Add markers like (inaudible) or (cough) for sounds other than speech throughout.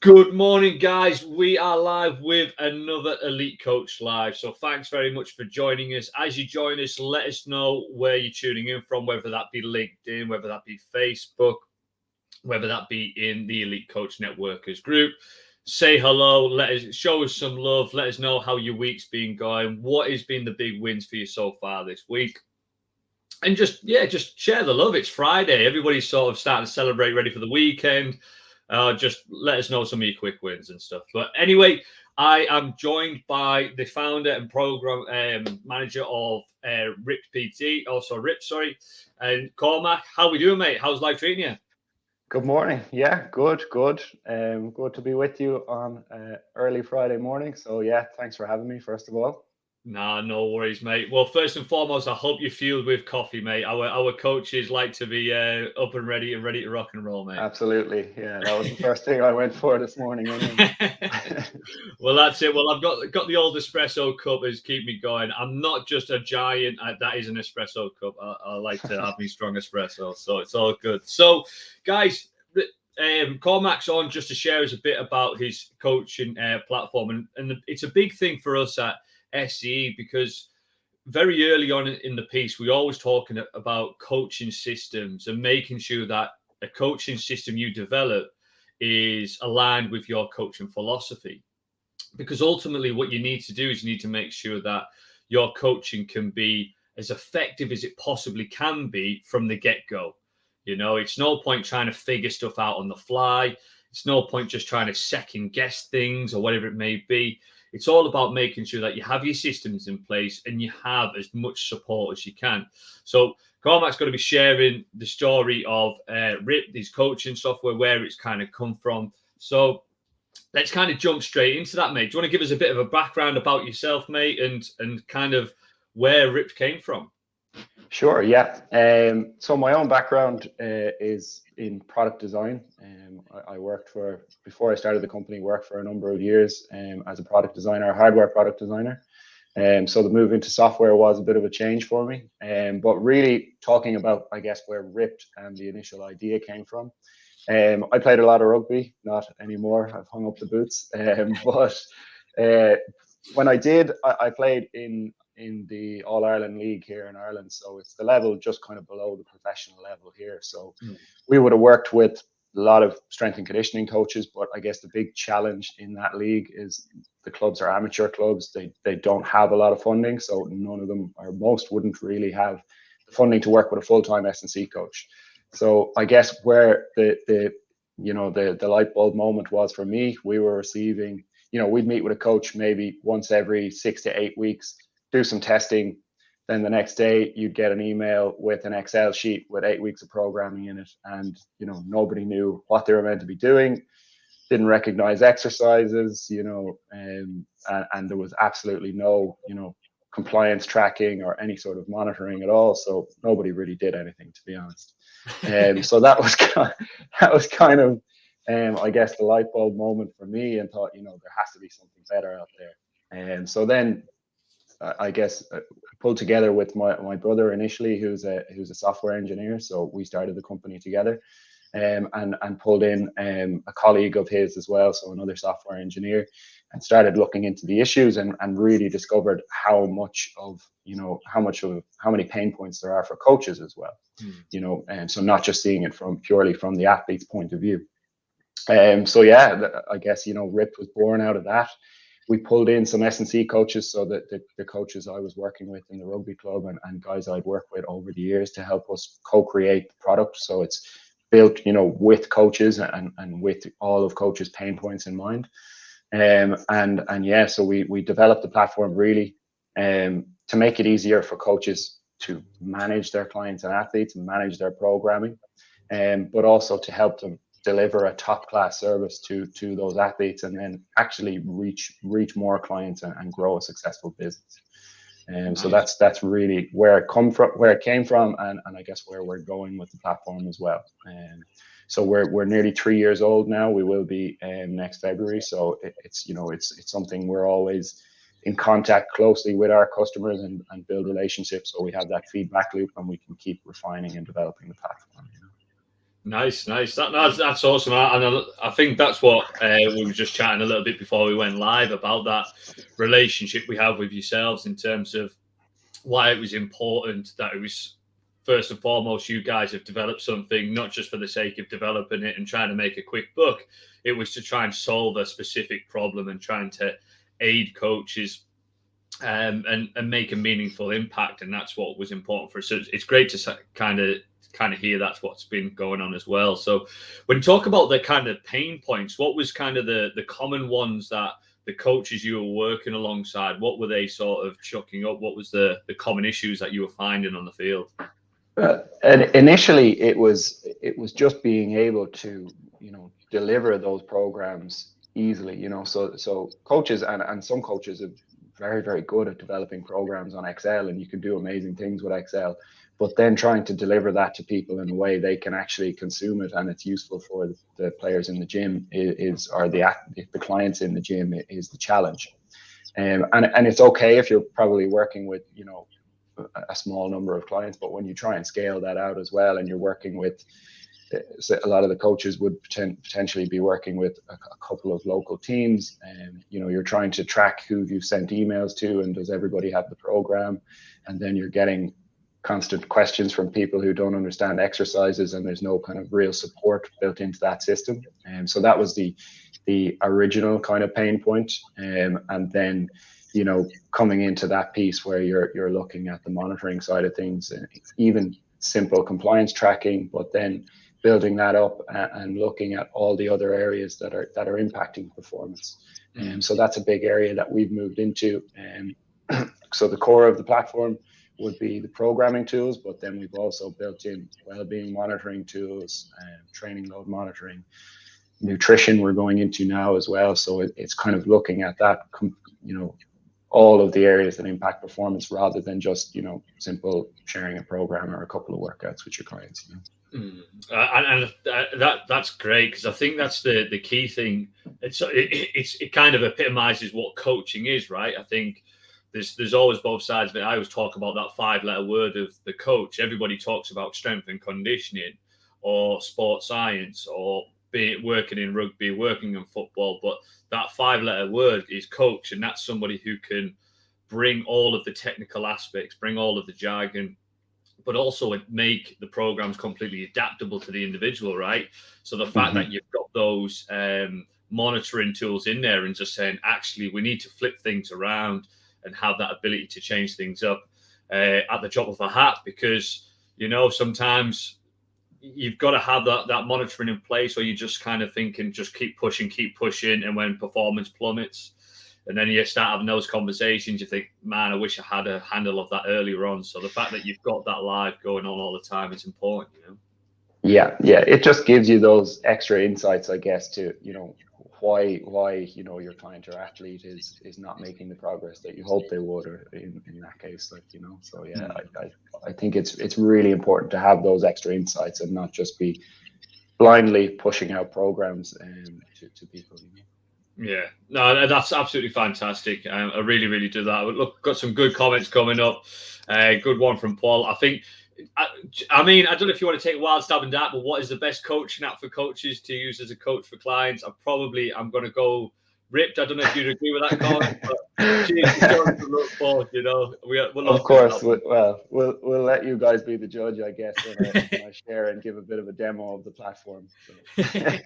Good morning, guys. We are live with another Elite Coach Live. So, thanks very much for joining us. As you join us, let us know where you're tuning in from, whether that be LinkedIn, whether that be Facebook, whether that be in the Elite Coach Networkers group. Say hello, let us show us some love, let us know how your week's been going, what has been the big wins for you so far this week. And just, yeah, just share the love. It's Friday. Everybody's sort of starting to celebrate, ready for the weekend uh, just let us know some of your quick wins and stuff. But anyway, I am joined by the founder and program um, manager of uh, RIP PT, also RIP, sorry, and Cormac. How we doing, mate? How's life treating you? Good morning. Yeah, good, good. Um, good to be with you on uh, early Friday morning. So yeah, thanks for having me. First of all. Nah, no worries, mate. Well, first and foremost, I hope you're fueled with coffee, mate. Our our coaches like to be uh, up and ready and ready to rock and roll, mate. Absolutely, yeah. That was the first thing I went for this morning. (laughs) well, that's it. Well, I've got got the old espresso cup as keep me going. I'm not just a giant. Uh, that is an espresso cup. I, I like to have me (laughs) strong espresso, so it's all good. So, guys, um, Cormac's on just to share us a bit about his coaching uh, platform, and, and it's a big thing for us at SE because very early on in the piece, we always talking about coaching systems and making sure that a coaching system you develop is aligned with your coaching philosophy. Because ultimately, what you need to do is you need to make sure that your coaching can be as effective as it possibly can be from the get go. You know, it's no point trying to figure stuff out on the fly. It's no point just trying to second guess things or whatever it may be. It's all about making sure that you have your systems in place and you have as much support as you can. So Cormac's going to be sharing the story of uh, RIP, these coaching software, where it's kind of come from. So let's kind of jump straight into that, mate. Do you want to give us a bit of a background about yourself, mate, and and kind of where RIP came from? Sure. Yeah. Um, so my own background uh, is in product design. Um, I, I, worked for before I started the company. Worked for a number of years um, as a product designer, hardware product designer. Um, so the move into software was a bit of a change for me. Um, but really talking about, I guess, where Ripped and the initial idea came from. Um, I played a lot of rugby, not anymore. I've hung up the boots. Um, (laughs) but uh, when I did, I, I played in in the All Ireland League here in Ireland. So it's the level just kind of below the professional level here. So mm. we would have worked with a lot of strength and conditioning coaches, but I guess the big challenge in that league is the clubs are amateur clubs. They they don't have a lot of funding, so none of them or most wouldn't really have the funding to work with a full time S and C coach. So I guess where the the you know the the light bulb moment was for me, we were receiving. You know, we'd meet with a coach maybe once every six to eight weeks do some testing. Then the next day you'd get an email with an Excel sheet with eight weeks of programming in it. And, you know, nobody knew what they were meant to be doing, didn't recognize exercises, you know, um, and, and there was absolutely no, you know, compliance tracking or any sort of monitoring at all. So nobody really did anything, to be honest. And um, (laughs) so that was kind of, that was kind of, um, I guess, the light bulb moment for me, and thought, you know, there has to be something better out there. And so then I guess uh, pulled together with my, my brother initially, who's a who's a software engineer. So we started the company together, um, and and pulled in um, a colleague of his as well, so another software engineer, and started looking into the issues and and really discovered how much of you know how much of how many pain points there are for coaches as well, mm. you know, and so not just seeing it from purely from the athlete's point of view. Um, so yeah, I guess you know Rip was born out of that we pulled in some S&C coaches, so that the, the, coaches I was working with in the rugby club and, and guys I'd worked with over the years to help us co-create the product. So it's built, you know, with coaches and, and with all of coaches' pain points in mind. Um, and and yeah, so we we developed the platform really um, to make it easier for coaches to manage their clients and athletes, and manage their programming, um, but also to help them deliver a top class service to to those athletes and then actually reach reach more clients and, and grow a successful business. And um, so that's that's really where it come from where it came from and, and i guess where we're going with the platform as well. And so we're, we're nearly three years old now. We will be um, next february. So it, it's you know it's it's something we're always in contact closely with our customers and, and build relationships. So we have that feedback loop and we can keep refining and developing the platform? Nice, nice. That, that's that's awesome, and I, I think that's what uh, we were just chatting a little bit before we went live about that relationship we have with yourselves in terms of why it was important that it was first and foremost you guys have developed something not just for the sake of developing it and trying to make a quick buck. It was to try and solve a specific problem and trying to aid coaches um, and and make a meaningful impact, and that's what was important for us. So it's great to kind of kind of hear that's what's been going on as well. So when you talk about the kind of pain points, what was kind of the the common ones that the coaches you were working alongside, what were they sort of chucking up? What was the the common issues that you were finding on the field? Uh, and initially, it was it was just being able to you know deliver those programs easily. You know, so so coaches and and some coaches are very very good at developing programs on Excel, and you can do amazing things with Excel but then trying to deliver that to people in a way they can actually consume it and it's useful for the players in the gym is, or the the clients in the gym is the challenge. Um, and and it's okay if you're probably working with you know a small number of clients but when you try and scale that out as well and you're working with uh, a lot of the coaches would potentially be working with a, couple of local teams and you know you're trying to track who you've sent emails to and does everybody have the program? And then you're getting constant questions from people who don't understand exercises and there's no kind of real support built into that system. And um, so that was the the original kind of pain point. Um, and then you know coming into that piece where you're you're looking at the monitoring side of things and even simple compliance tracking but then building that up and looking at all the other areas that are that are impacting performance. And um, so that's a big area that we've moved into. And um, (clears throat) so the core of the platform would be the programming tools, but then we've also built in well-being monitoring tools, and training load monitoring, nutrition we're going into now as well. So it, it's kind of looking at that, you know, all of the areas that impact performance rather than just, you know, simple sharing a program or a couple of workouts with your clients. You know? Mm. Uh, and, and uh, that that's great because I think that's the the key thing. It's it, it's it kind of epitomizes what coaching is, right? I think there's there's always both sides of it. I always talk about that five letter word of the coach. Everybody talks about strength and conditioning or sports science or be it working in rugby, working in football, but that five letter word is coach, and that's somebody who can bring all of the technical aspects, bring all of the jargon, but also make the programs completely adaptable to the individual, right? So the fact mm-hmm. that you've got those um, monitoring tools in there and just saying, actually, we need to flip things around and have that ability to change things up uh, at the drop of a hat because you know sometimes you've got to have that that monitoring in place or you just kind of thinking just keep pushing keep pushing and when performance plummets and then you start having those conversations you think man i wish i had a handle of that earlier on. So the fact that you've got that live going on all the time is important you know? Yeah yeah. It just gives you those extra insights i guess to you know why why you know your client or athlete is is not making the progress that you hope they would or in, in that case like you know so yeah mm. I, I, I think it's it's really important to have those extra insights and not just be blindly pushing out programs um, to, to people you know? Yeah, no, that's absolutely fantastic. Um, I really, really do that. Look, got some good comments coming up. Uh, good one from Paul. I think I, I, mean, I don't know if you want to take a wild stab in that, but what is the best coaching app for coaches to use as a coach for clients? I'm probably I'm going to go ripped. I don't know if you'd agree with that (laughs) comment, but look. You know, we, of course. We, well, we'll we'll let you guys be the judge, I guess, when I, when I share and give a bit of a demo of the platform. So.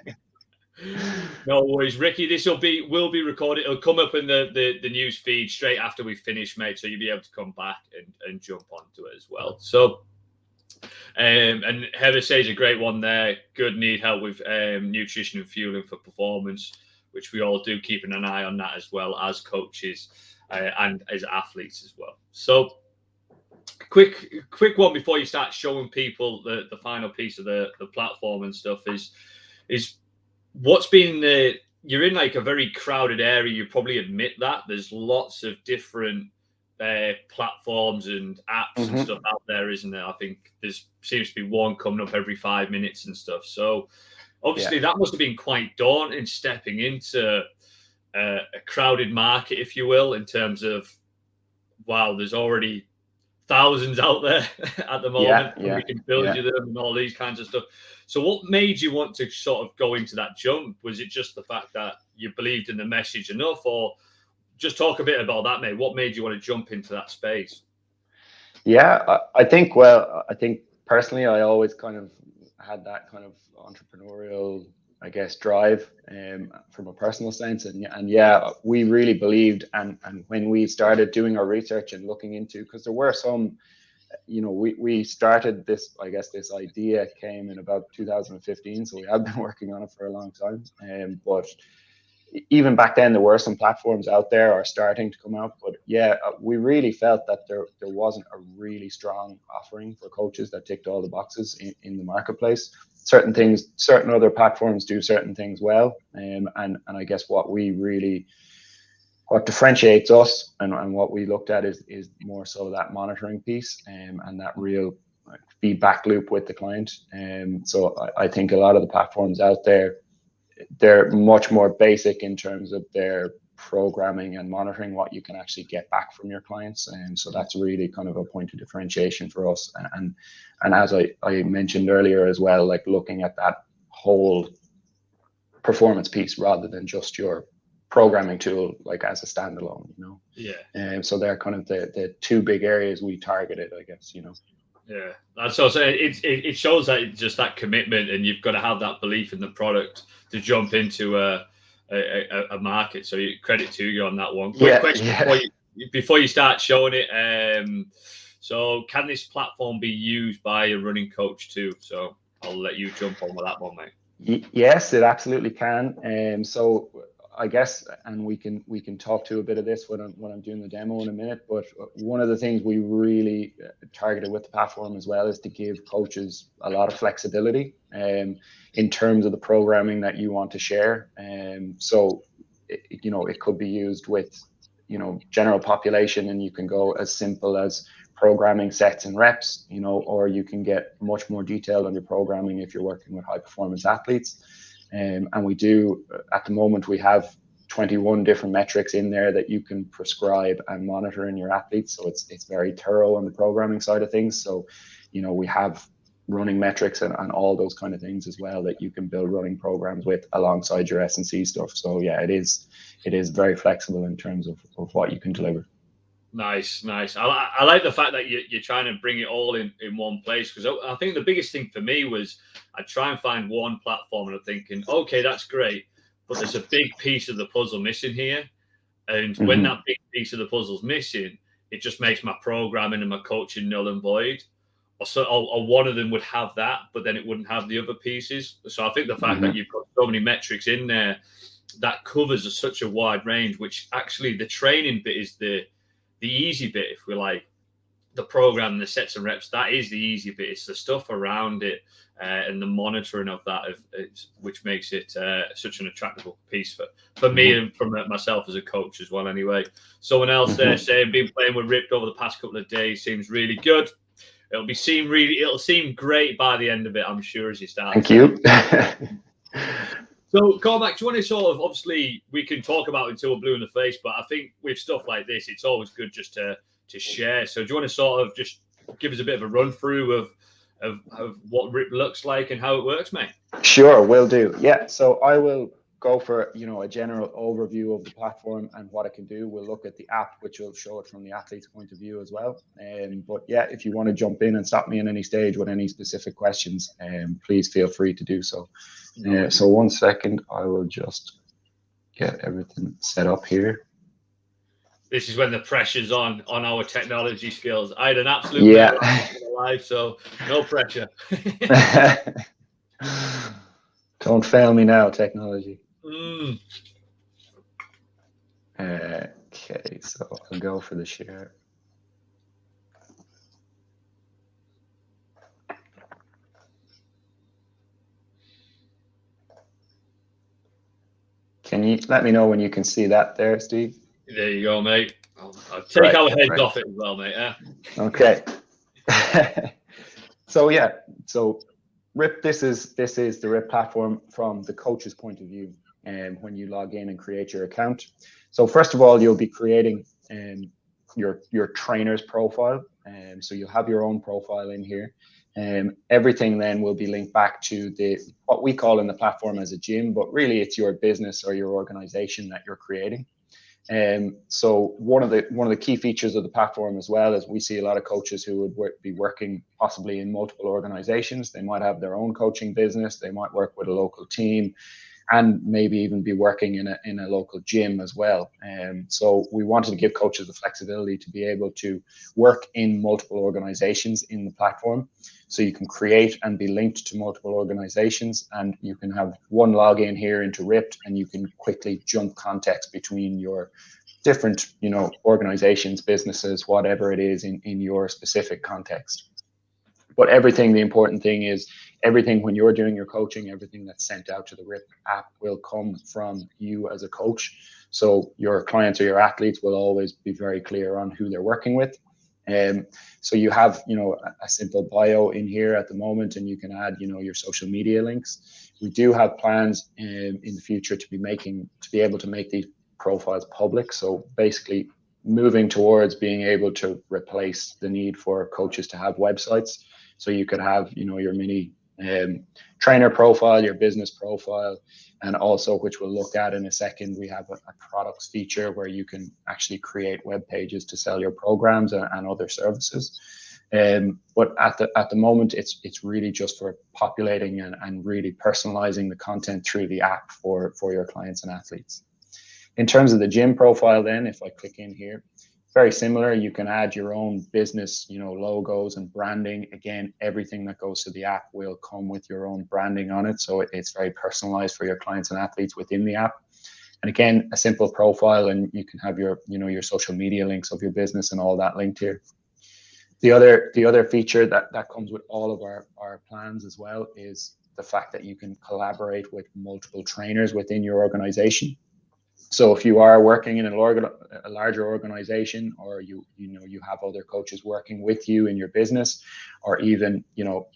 (laughs) no worries, Ricky. This will be will be recorded. It'll come up in the, the the news feed straight after we finish, mate. So you'll be able to come back and, and jump onto it as well. So um, and Heather says a great one there. Good need help with um, nutrition and fueling for performance, which we all do, keeping an eye on that as well as coaches uh, and as athletes as well. So, quick, quick one before you start showing people the, the final piece of the, the platform and stuff is is what's been the you're in like a very crowded area. You probably admit that there's lots of different uh, platforms and apps mm-hmm. and stuff out there, isn't there? I think there seems to be one coming up every five minutes and stuff. So obviously yeah. that must have been quite daunting stepping into uh, a crowded market, if you will, in terms of wow, there's already thousands out there (laughs) at the moment. Yeah, yeah, we can build you them and all these kinds of stuff. So, what made you want to sort of go into that jump? Was it just the fact that you believed in the message enough, or just talk a bit about that, mate? What made you want to jump into that space? Yeah, I, I think. Well, I think personally, I always kind of had that kind of entrepreneurial, I guess, drive um, from a personal sense. And, and yeah, we really believed. And, and when we started doing our research and looking into, because there were some, you know, we, we started this, I guess, this idea came in about 2015. So we have been (laughs) working on it for a long time. Um, but even back then, there were some platforms out there are starting to come out. But yeah, uh, we really felt that there, there wasn't a really strong offering for coaches that ticked all the boxes in, in the marketplace certain things, certain other platforms do certain things well. Um, and, and I guess what we really, what differentiates us and, and what we looked at is, is more so that monitoring piece um, and that real feedback loop with the client. Um, so I, I think a lot of the platforms out there, they're much more basic in terms of their programming and monitoring what you can actually get back from your clients. And so that's really kind of a point of differentiation for us. And and as I, I mentioned earlier as well, like looking at that whole performance piece rather than just your programming tool like as a standalone, you know. Yeah. And um, so they're kind of the the two big areas we targeted, I guess, you know. Yeah, that's so. It, it it shows that just that commitment, and you've got to have that belief in the product to jump into a a, a, market. So credit to you on that one. Quick yeah, question yeah. Before, you, before, you, start showing it. Um, so can this platform be used by a running coach too? So I'll let you jump on with that one, mate. Yes, it absolutely can. Um, so I guess, and we can we can talk to a bit of this when I'm when I'm doing the demo in a minute. But one of the things we really uh, targeted with the platform as well is to give coaches a lot of flexibility um, in terms of the programming that you want to share. Um, so, it, you know, it could be used with you know general population, and you can go as simple as programming sets and reps, you know, or you can get much more detailed on your programming if you're working with high performance athletes. Um, and we do, at the moment, we have 21 different metrics in there that you can prescribe and monitor in your athletes. So it's it's very thorough on the programming side of things. So, you know, we have running metrics and, and all those kind of things as well that you can build running programs with alongside your S&C stuff. So yeah, it is it is very flexible in terms of, of what you can deliver. Nice, nice. I, I like the fact that you, you're trying to bring it all in, in one place because I, I think the biggest thing for me was I try and find one platform and I'm thinking, okay, that's great, but there's a big piece of the puzzle missing here. And mm-hmm. when that big piece of the puzzle's missing, it just makes my programming and my coaching null and void. Or, so, or, or one of them would have that, but then it wouldn't have the other pieces. So I think the fact mm-hmm. that you've got so many metrics in there that covers a, such a wide range, which actually the training bit is the the easy bit, if we like, the program, the sets and reps, that is the easy bit. It's the stuff around it uh, and the monitoring of that, of, which makes it uh, such an attractive piece for, for me mm-hmm. and from myself as a coach as well. Anyway, someone else there mm-hmm. saying, been playing with Ripped over the past couple of days, seems really good. It'll be seem really, it'll seem great by the end of it, I'm sure, as you start. Thank you. (laughs) So, Cormac, do you want to sort of obviously we can talk about until we're blue in the face, but I think with stuff like this, it's always good just to to share. So, do you want to sort of just give us a bit of a run through of of, of what RIP looks like and how it works, mate? Sure, will do. Yeah. So I will go for you know a general overview of the platform and what it can do. We'll look at the app, which will show it from the athlete's point of view as well. Um, but yeah, if you want to jump in and stop me in any stage with any specific questions, um, please feel free to do so. Uh, so one second, I will just get everything set up here. This is when the pressure's on on our technology skills. I had an absolute yeah live, so no pressure. (laughs) (laughs) Don't fail me now, technology. Mm. Okay, so I'll go for the share. Can you let me know when you can see that there, Steve? There you go, mate. I'll, I'll take right, our heads right. off it as well, mate. Yeah. Okay. (laughs) so yeah, so RIP, this is this is the RIP platform from the coach's point of view um, when you log in and create your account. So first of all, you'll be creating um, your your trainer's profile. Um, so you'll have your own profile in here. Um, everything then will be linked back to the what we call in the platform as a gym, but really it's your business or your organization that you're creating. Um, so one of the one of the key features of the platform as well is we see a lot of coaches who would work, be working possibly in multiple organizations. They might have their own coaching business. They might work with a local team and maybe even be working in a, in a local gym as well. Um, so we wanted to give coaches the flexibility to be able to work in multiple organizations in the platform. So you can create and be linked to multiple organizations and you can have one login here into Ripped and you can quickly jump context between your different, you know, organizations, businesses, whatever it is in, in your specific context. But everything, the important thing is everything when you're doing your coaching, everything that's sent out to the RIP app will come from you as a coach. So your clients or your athletes will always be very clear on who they're working with. Um, so you have, you know, a, a simple bio in here at the moment, and you can add, you know, your social media links. We do have plans in, in the future to be making, to be able to make these profiles public. So basically moving towards being able to replace the need for coaches to have websites. So you could have, you know, your mini um, trainer profile, your business profile, and also, which we'll look at in a second, we have a, a products feature where you can actually create web pages to sell your programs and, and other services. Um, but at the at the moment, it's it's really just for populating and, and really personalizing the content through the app for for your clients and athletes. In terms of the gym profile, then, if I click in here, very similar. You can add your own business, you know, logos and branding. Again, everything that goes to the app will come with your own branding on it. So it's very personalized for your clients and athletes within the app. And again, a simple profile and you can have your, you know, your social media links of your business and all that linked here. The other, the other feature that, that comes with all of our, our plans as well is the fact that you can collaborate with multiple trainers within your organization. So if you are working in a larger organization or you you know you have other coaches working with you in your business or even you know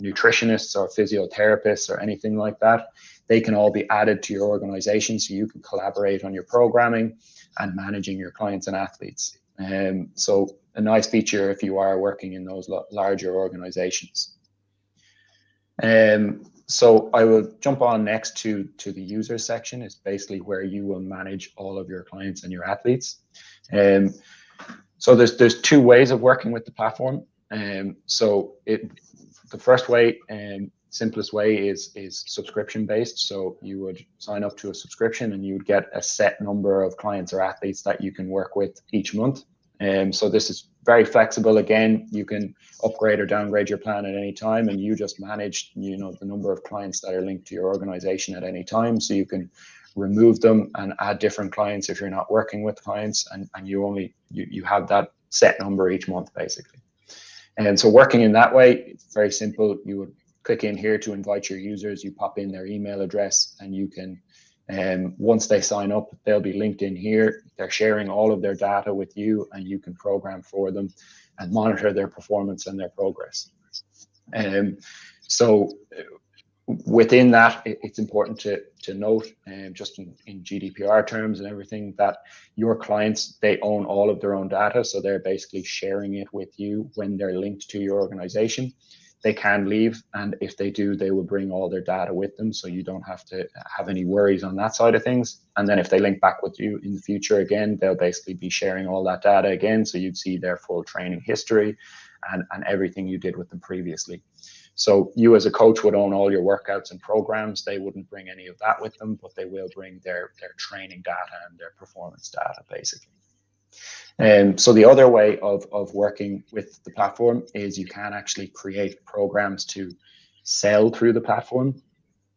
nutritionists or physiotherapists or anything like that they can all be added to your organization so you can collaborate on your programming and managing your clients and athletes. Um, so a nice feature if you are working in those larger organizations. Um, so I will jump on next to, to the user section. It's basically where you will manage all of your clients and your athletes. Um, so there's there's two ways of working with the platform. Um, so it the first way and simplest way is is subscription based. So you would sign up to a subscription and you would get a set number of clients or athletes that you can work with each month. Um, so this is very flexible. Again, you can upgrade or downgrade your plan at any time, and you just manage, you know, the number of clients that are linked to your organization at any time. So you can remove them and add different clients if you're not working with clients, and and you only you you have that set number each month basically. And so working in that way, it's very simple. You would click in here to invite your users. You pop in their email address, and you can um, once they sign up, they'll be linked in here. They're sharing all of their data with you and you can program for them and monitor their performance and their progress. Um, so within that, it, it's important to, to note, um, just in, in GDPR terms and everything, that your clients, they own all of their own data. So they're basically sharing it with you when they're linked to your organization they can leave and if they do they will bring all their data with them so you don't have to have any worries on that side of things. And then if they link back with you in the future again they'll basically be sharing all that data again so you'd see their full training history and, and everything you did with them previously. So you as a coach would own all your workouts and programs. They wouldn't bring any of that with them but they will bring their their training data and their performance data basically um, so the other way of, of working with the platform is you can actually create programs to sell through the platform.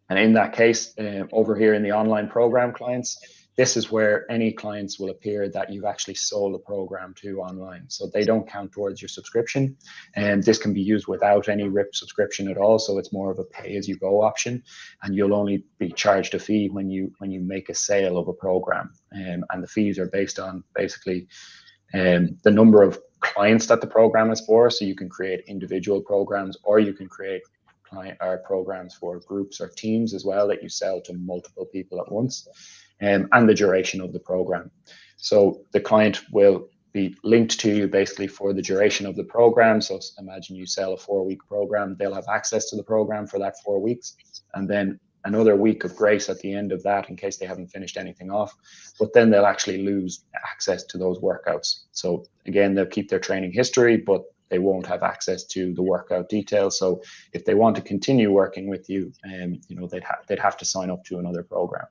And in that case, uh, over here in the online program clients, this is where any clients will appear that you've actually sold a program to online. So they don't count towards your subscription. And this can be used without any RIP subscription at all. So it's more of a pay as you go option. And you'll only be charged a fee when you when you make a sale of a program. Um, and the fees are based on basically um, the number of clients that the program is for. So you can create individual programs or you can create client or programs for groups or teams as well that you sell to multiple people at once um, and the duration of the program. So the client will be linked to you basically for the duration of the program. So imagine you sell a four week program, they'll have access to the program for that four weeks. And then another week of grace at the end of that in case they haven't finished anything off. But then they'll actually lose access to those workouts. So again, they'll keep their training history, but they won't have access to the workout details. So if they want to continue working with you, um, you know, they'd have they'd have to sign up to another program,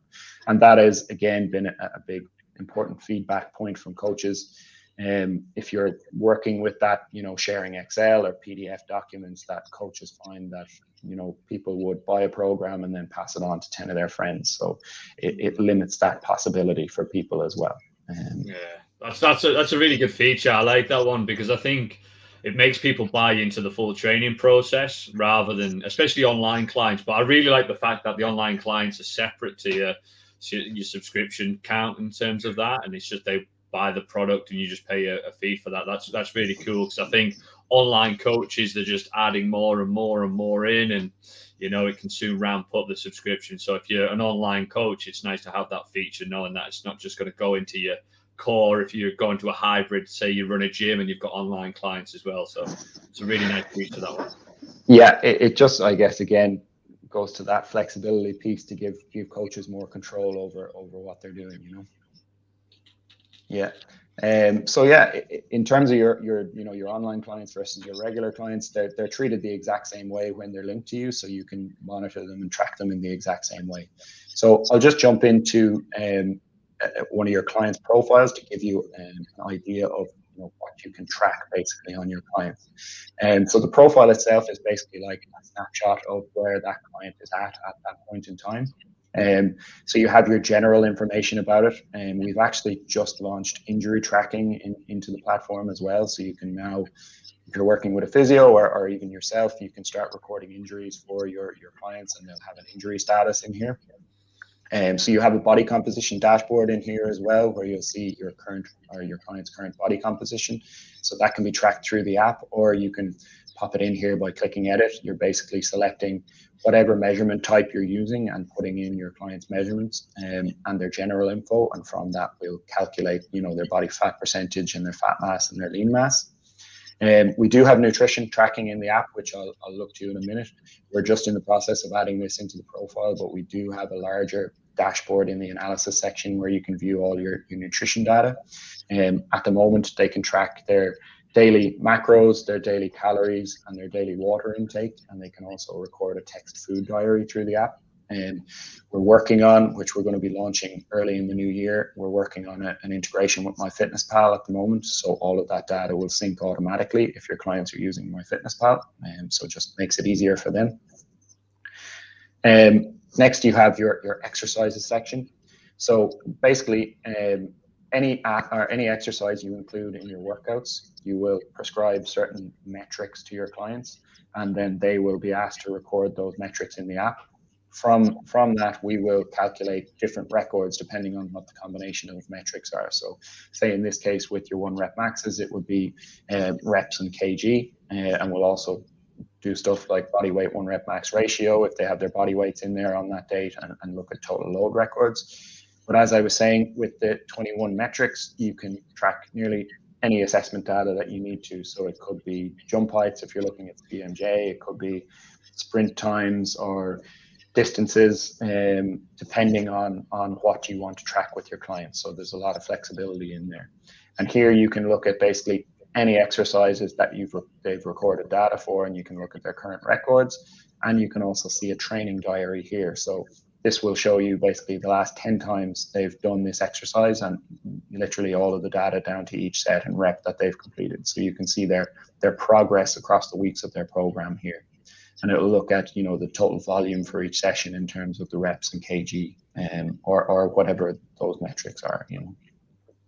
and that has again been a, a big important feedback point from coaches. Um, if you're working with that, you know, sharing Excel or PDF documents, that coaches find that you know people would buy a program and then pass it on to ten of their friends. So it, it limits that possibility for people as well. Um, yeah, that's that's a that's a really good feature. I like that one because I think it makes people buy into the full training process rather than especially online clients. But i really like the fact that the online clients are separate to your your subscription count in terms of that. And it's just they buy the product and you just pay a, a fee for that. That's that's really cool because i think online coaches they're just adding more and more and more in and you know it can soon ramp up the subscription. So if you're an online coach it's nice to have that feature knowing that it's not just going to go into your core if you're going to a hybrid say you run a gym and you've got online clients as well. So it's a really nice piece to that one. Yeah it, it just i guess again goes to that flexibility piece to give give coaches more control over over what they're doing you know? Yeah. Um, so yeah, in terms of your your you know your online clients versus your regular clients, they're they're treated the exact same way when they're linked to you, so you can monitor them and track them in the exact same way. So I'll just jump into um, one of your clients' profiles to give you um, an idea of you know, what you can track basically on your clients. And so the profile itself is basically like a snapshot of where that client is at at that point in time. Um, so you have your general information about it, and we've actually just launched injury tracking in, into the platform as well. So you can now, if you're working with a physio or, or even yourself, you can start recording injuries for your your clients, and they'll have an injury status in here. Um, so you have a body composition dashboard in here as well, where you'll see your current or your client's current body composition. So that can be tracked through the app, or you can pop it in here by clicking edit. You're basically selecting whatever measurement type you're using and putting in your client's measurements um, and their general info. And from that, we'll calculate, you know, their body fat percentage and their fat mass and their lean mass. Um, we do have nutrition tracking in the app, which I'll, I'll look to you in a minute. We're just in the process of adding this into the profile, but we do have a larger dashboard in the analysis section where you can view all your, your nutrition data. Um, at the moment, they can track their daily macros, their daily calories, and their daily water intake, and they can also record a text food diary through the app. And we're working on, which we're going to be launching early in the new year, we're working on a, an integration with MyFitnessPal at the moment. So all of that data will sync automatically if your clients are using MyFitnessPal. And um, so just makes it easier for them. Um, Next, you have your, your exercises section. So basically, um, any or any exercise you include in your workouts, you will prescribe certain metrics to your clients, and then they will be asked to record those metrics in the app. From from that, we will calculate different records depending on what the combination of metrics are. So, say in this case with your one rep maxes, it would be uh, reps and kg, uh, and we'll also do stuff like body weight one rep max ratio if they have their body weights in there on that date and, and look at total load records. But as I was saying, with the 21 metrics, you can track nearly any assessment data that you need to. So it could be jump heights if you're looking at the CMJ, it could be sprint times or distances, um, depending on on what you want to track with your clients. So there's a lot of flexibility in there. And here you can look at basically any exercises that you've they've recorded data for, and you can look at their current records. And you can also see a training diary here. So this will show you basically the last 10 times they've done this exercise and literally all of the data down to each set and rep that they've completed. So you can see their their progress across the weeks of their program here. And it'll look at, you know, the total volume for each session in terms of the reps and kg um, or, or whatever those metrics are, you know.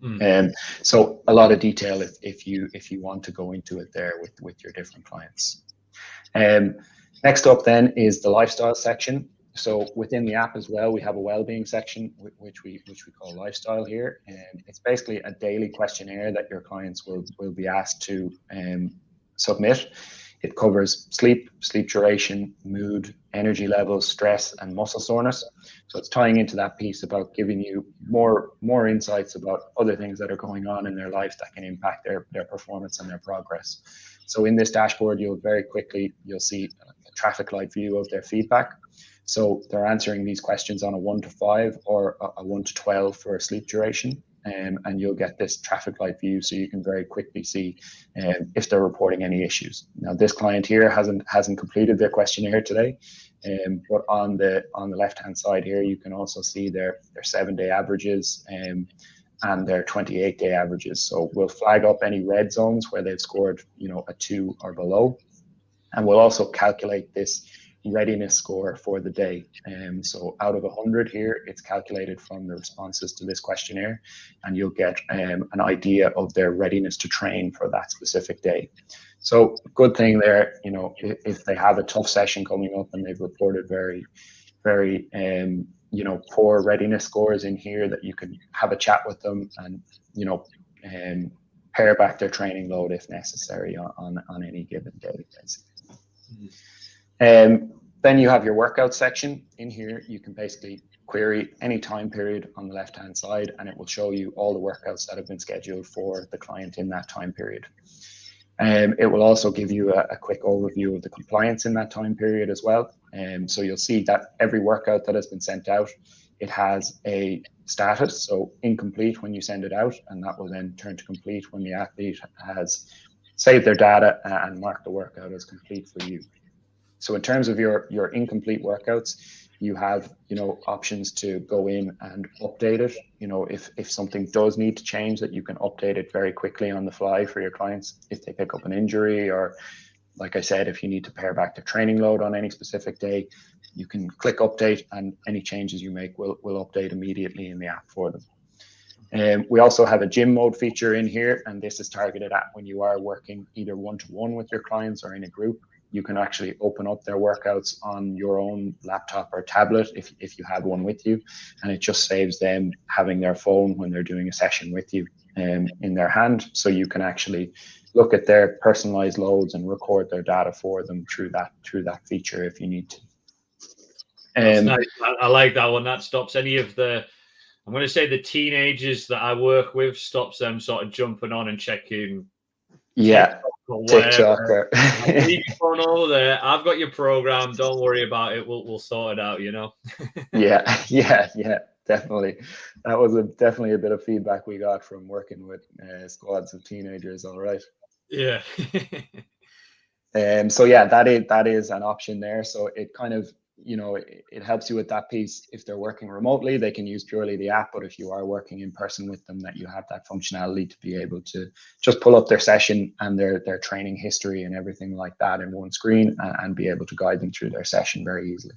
Mm. Um, so a lot of detail if, if you if you want to go into it there with with your different clients. Um, next up then is the lifestyle section. So within the app as well, we have a well-being section which we which we call lifestyle here, and it's basically a daily questionnaire that your clients will will be asked to um, submit. It covers sleep, sleep duration, mood, energy levels, stress, and muscle soreness. So it's tying into that piece about giving you more more insights about other things that are going on in their life that can impact their their performance and their progress. So in this dashboard, you'll very quickly you'll see a traffic light view of their feedback. So they're answering these questions on a one to five or a one to twelve for sleep duration um, and you'll get this traffic light view so you can very quickly see um, if they're reporting any issues. Now this client here hasn't hasn't completed their questionnaire today, um, but on the on the left hand side here you can also see their their seven day averages um, and their 28 day averages. So we'll flag up any red zones where they've scored you know a two or below, and we'll also calculate this readiness score for the day. Um, so out of 100 here, it's calculated from the responses to this questionnaire, and you'll get um, an idea of their readiness to train for that specific day. So good thing there, you know, if, if they have a tough session coming up and they've reported very, very, um, you know, poor readiness scores in here that you can have a chat with them and, you know, um, pare back their training load if necessary on, on, on any given day. Mm -hmm. Um, then you have your workout section. In here, you can basically query any time period on the left-hand side, and it will show you all the workouts that have been scheduled for the client in that time period. Um, it will also give you a, a, quick overview of the compliance in that time period as well. Um, so you'll see that every workout that has been sent out, it has a status, so incomplete when you send it out, and that will then turn to complete when the athlete has saved their data and marked the workout as complete for you. So in terms of your your incomplete workouts, you have you know options to go in and update it. You know if if something does need to change, that you can update it very quickly on the fly for your clients if they pick up an injury or like I said, if you need to pare back the training load on any specific day, you can click update and any changes you make will, will update immediately in the app for them. Um, we also have a gym mode feature in here, and this is targeted at when you are working either one-to-one -one with your clients or in a group you can actually open up their workouts on your own laptop or tablet if, if you have one with you. And it just saves them having their phone when they're doing a session with you um, in their hand. So you can actually look at their personalized loads and record their data for them through that through that feature if you need to. Um, nice. I, I like that one. That stops any of the i'm going to say the teenagers that i work with stops them sort of jumping on and checking yeah TikTok. phone over there. I've got your program. Don't worry about it. We'll we'll sort it out. You know. (laughs) yeah, (laughs) yeah, yeah. Definitely, that was a definitely a bit of feedback we got from working with uh, squads of teenagers. All right. Yeah. (laughs) um. So yeah, that is that is an option there. So it kind of you know it, it, helps you with that piece. If they're working remotely they can use purely the app but if you are working in person with them that you have that functionality to be able to just pull up their session and their their training history and everything like that in one screen and, and be able to guide them through their session very easily.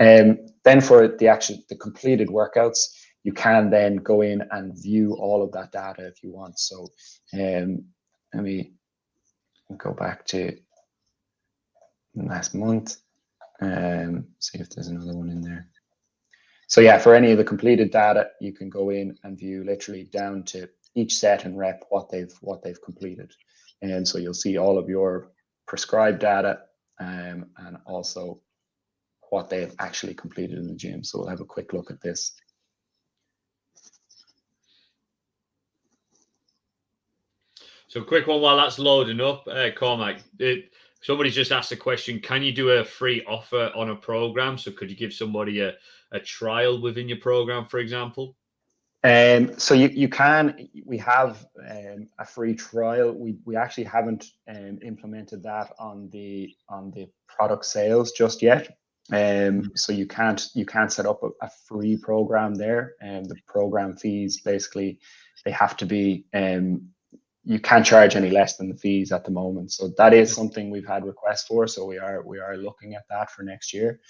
Um, then for the actual the completed workouts you can then go in and view all of that data if you want. So um, let me go back to last month um, see if there's another one in there. So yeah, for any of the completed data, you can go in and view literally down to each set and rep what they've what they've completed. And so you'll see all of your prescribed data um, and also what they have actually completed in the gym. So we'll have a quick look at this. So quick one while that's loading up, uh, Cormac. It, somebody's just asked a question can you do a free offer on a program? So could you give somebody a, a trial within your program for example? Um, so you, you can we have um, a free trial. We, we actually haven't um, implemented that on the on the product sales just yet. Um, mm-hmm. so you can't you can't set up a, a free program there. And the program fees basically they have to be um, you can't charge any less than the fees at the moment. So that is something we've had requests for. So we are we are looking at that for next year.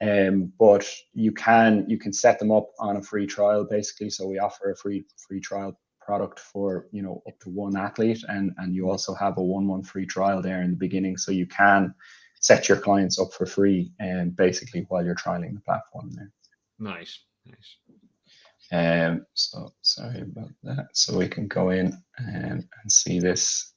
Um, but you can you can set them up on a free trial basically. So we offer a free free trial product for you know up to one athlete, and and you also have a one month free trial there in the beginning. So you can set your clients up for free and um, basically while you're trialing the platform there. Nice, nice. Um, so sorry about that. So we can go in and, and see this.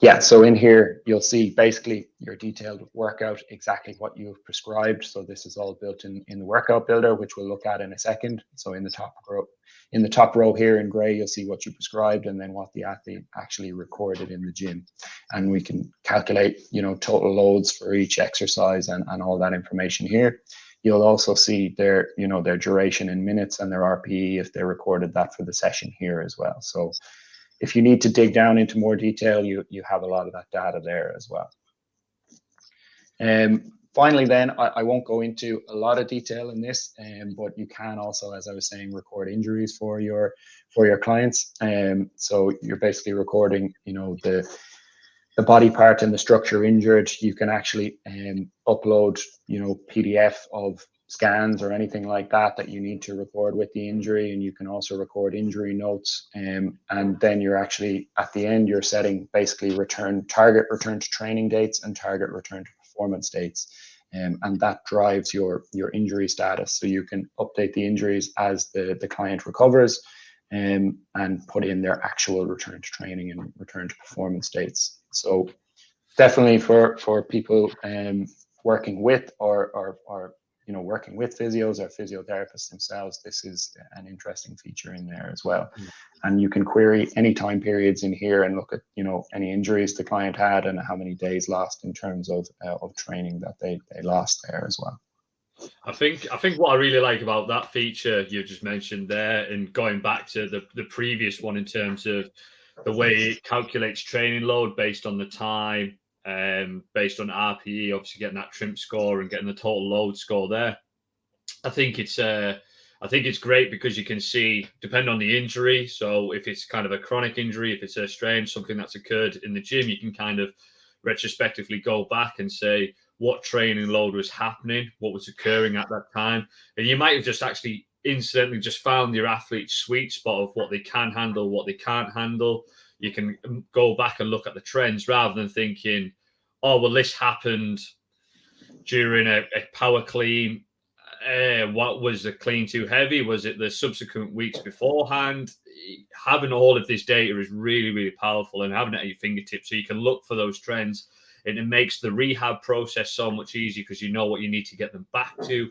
yeah, so in here, you'll see basically your detailed workout, exactly what you've prescribed. So this is all built in, in the workout builder, which we'll look at in a second. So in the top row, in the top row here in gray, you'll see what you prescribed and then what the athlete actually recorded in the gym. And we can calculate, you know, total loads for each exercise and, and all that information here. You'll also see their, you know, their duration in minutes and their RPE if they recorded that for the session here as well. So if you need to dig down into more detail, you, you have a lot of that data there as well. Um, finally, then, I, I, won't go into a lot of detail in this, um, but you can also, as I was saying, record injuries for your for your clients. Um, so you're basically recording, you know, the the body part and the structure injured. You can actually um, upload, you know, PDF of scans or anything like that that you need to record with the injury and you can also record injury notes um, and then you're actually at the end you're setting basically return target return to training dates and target return to performance dates um, and that drives your your injury status so you can update the injuries as the the client recovers um, and put in their actual return to training and return to performance dates so definitely for for people um, working with or, or, or you know, working with physios or physiotherapists themselves, this is an interesting feature in there as well. Mm. And you can query any time periods in here and look at, you know, any injuries the client had and how many days lost in terms of uh, of training that they they lost there as well. I think I think what I really like about that feature you just mentioned there, and going back to the the previous one in terms of the way it calculates training load based on the time um, based on RPE, obviously getting that trim score and getting the total load score there. I think it's uh, I think it's great because you can see, depend on the injury. So if it's kind of a chronic injury, if it's a strain, something that's occurred in the gym, you can kind of retrospectively go back and say what training load was happening, what was occurring at that time, and you might have just actually incidentally just found your athlete's sweet spot of what they can handle, what they can't handle you can um, go back and look at the trends rather than thinking, oh, well, this happened during a, a power clean. Uh, what was the clean too heavy? Was it the subsequent weeks beforehand? Having all of this data is really, really powerful and having it at your fingertips so you can look for those trends. And it makes the rehab process so much easier because you know what you need to get them back to.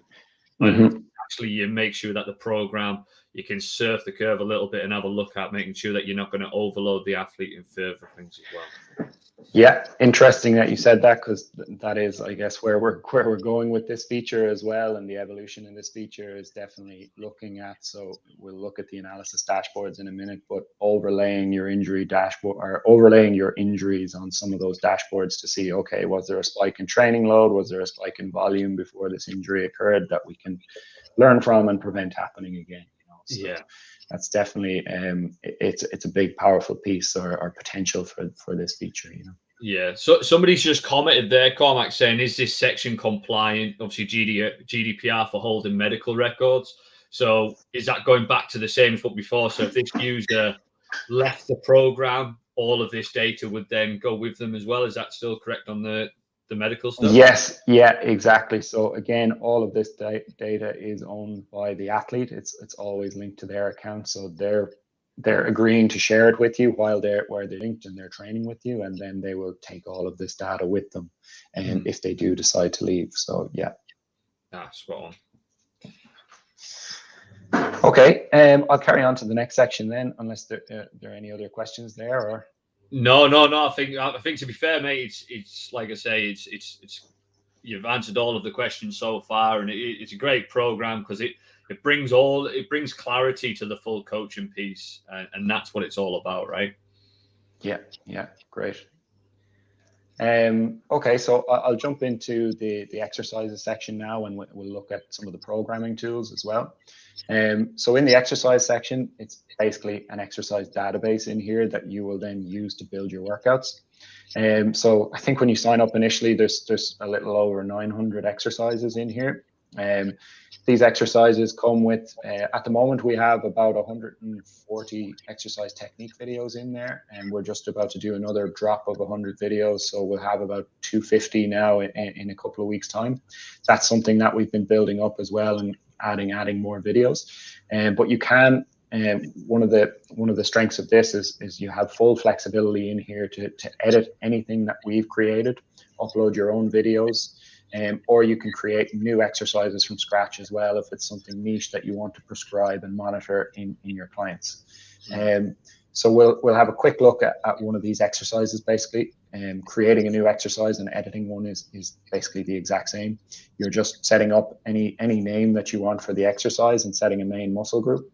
Mm-hmm. Actually, you make sure that the program you can surf the curve a little bit and have a look at making sure that you're not going to overload the athlete in further things as well. Yeah, interesting that you said that because that is, I guess, where we're (laughs) where we're going with this feature as well, and the evolution in this feature is definitely looking at. So we'll look at the analysis dashboards in a minute, but overlaying your injury dashboard or overlaying your injuries on some of those dashboards to see, okay, was there a spike in training load? Was there a spike in volume before this injury occurred that we can learn from and prevent happening again? So yeah, that's definitely um, it's it's a big powerful piece or, or potential for for this feature. You know. Yeah. So somebody's just commented there, Cormac, saying, "Is this section compliant?" Obviously, GD, GDPR for holding medical records. So is that going back to the same as what before? So if this user left the program, all of this data would then go with them as well. Is that still correct on the the medical stuff? Yes, yeah, exactly. So again, all of this da- data is owned by the athlete. It's it's always linked to their account, so they're they're agreeing to share it with you while they're where they're linked and they're training with you, and then they will take all of this data with them, and mm. if they do decide to leave. So yeah. Ah, spot on. Okay, um, I'll carry on to the next section then, unless there, uh, there are any other questions there or. No, no, no. I think I think to be fair, mate, it's it's like I say, it's it's it's you've answered all of the questions so far, and it, it's a great program because it it brings all it brings clarity to the full coaching piece, and, and that's what it's all about, right? Yeah, yeah, great. Um, okay, so I'll jump into the the exercises section now, and we'll look at some of the programming tools as well. Um, so in the exercise section, it's basically an exercise database in here that you will then use to build your workouts. Um, so I think when you sign up initially, there's there's a little over 900 exercises in here. Um, these exercises come with, uh, at the moment, we have about 140 exercise technique videos in there, and we're just about to do another drop of 100 videos. So we'll have about 250 now in, in a couple of weeks' time. That's something that we've been building up as well and adding, adding more videos. Um, but you can um, one of the one of the strengths of this is is you have full flexibility in here to to edit anything that we've created, upload your own videos, um, or you can create new exercises from scratch as well if it's something niche that you want to prescribe and monitor in in your clients. Um, so we'll we'll have a quick look at, at one of these exercises basically. Um, creating a new exercise and editing one is, is basically the exact same. You're just setting up any any name that you want for the exercise and setting a main muscle group.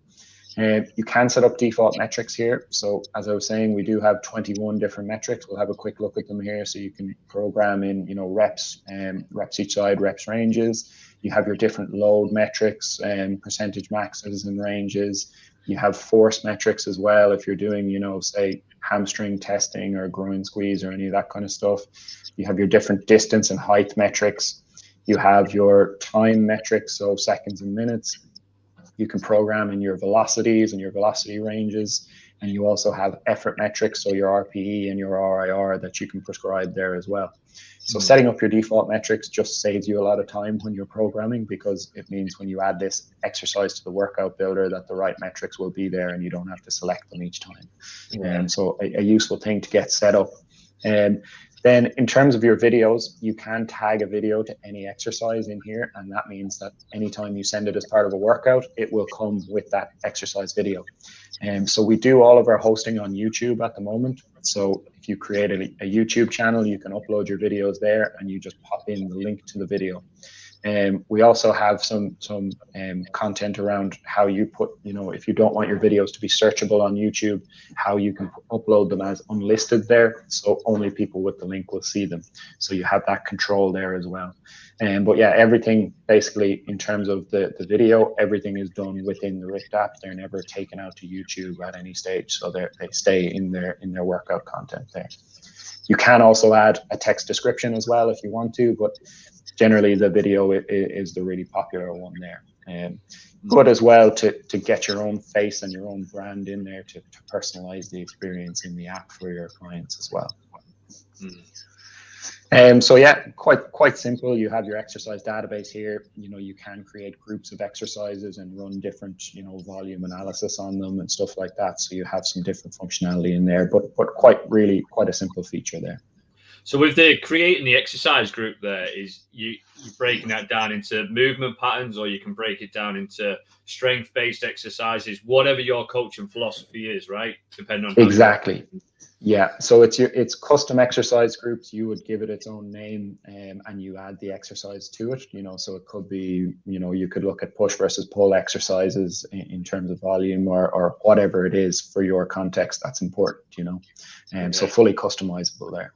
And you can set up default metrics here. So as I was saying, we do have 21 different metrics. We'll have a quick look at them here. So you can program in, you know, reps, um, reps each side, reps ranges. You have your different load metrics and um, percentage maxes and ranges. You have force metrics as well. If you're doing, you know, say hamstring testing or groin squeeze or any of that kind of stuff. You have your different distance and height metrics. You have your time metrics, so seconds and minutes you can program in your velocities and your velocity ranges. And you also have effort metrics, so your RPE and your RIR that you can prescribe there as well. So hmm. setting up your default metrics just saves you a lot of time when you're programming because it means when you add this exercise to the workout builder that the right metrics will be there and you don't have to select them each time. And yeah. um, so a, a, useful thing to get set up. And um, then in terms of your videos, you can tag a video to any exercise in here. And that means that anytime you send it as part of a workout, it will come with that exercise video. And um, so we do all of our hosting on YouTube at the moment. So if you create a, a YouTube channel, you can upload your videos there and you just pop in the link to the video. Um, we also have some some um, content around how you put, you know, if you don't want your videos to be searchable on YouTube, how you can upload them as unlisted there, so only people with the link will see them. So you have that control there as well. Um, but yeah, everything basically in terms of the, the video, everything is done within the Richt app. They're never taken out to YouTube at any stage, so they they stay in their in their workout content there. You can also add a text description as well if you want to, but generally the video is the really popular one there. Um, good as well to, to get your own face and your own brand in there to, to personalize the experience in the app for your clients as well. Mm. Um, so yeah, quite quite simple. You have your exercise database here. You know, you can create groups of exercises and run different, you know, volume analysis on them and stuff like that. So you have some different functionality in there, but but quite really quite a simple feature there. So with the creating the exercise group, there is you you breaking that down into movement patterns, or you can break it down into strength based exercises, whatever your coaching philosophy is, right? Depending on exactly. Yeah, so it's your it's custom exercise groups. You would give it its own name, um, and you add the exercise to it. You know, so it could be, you know, you could look at push versus pull exercises in, in terms of volume or or whatever it is for your context. That's important, you know, and um, so fully customizable there.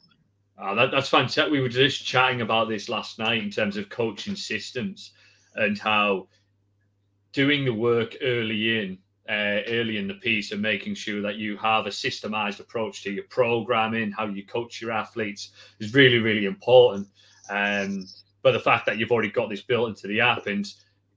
Oh, that, that's fantastic. We were just chatting about this last night in terms of coaching systems and how doing the work early in, uh, early in the piece, and making sure that you have a systemized approach to your programming, how you coach your athletes, is really, really important. Um, but the fact that you've already got this built into the app and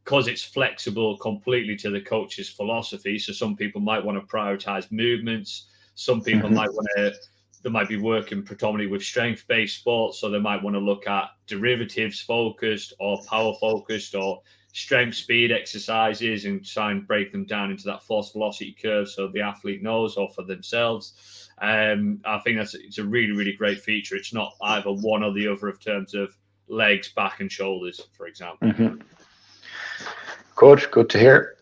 because it's flexible completely to the coach's philosophy, so some people might want to prioritize movements, some people mm-hmm. might want to they might be working predominantly with strength based sports. So they might want to look at derivatives focused or power focused or strength speed exercises and try and break them down into that force velocity curve so the athlete knows or for themselves. Um, I think that's it's a really, really great feature. It's not either one or the other in terms of legs, back, and shoulders, for example. Mm-hmm. Good, good to hear.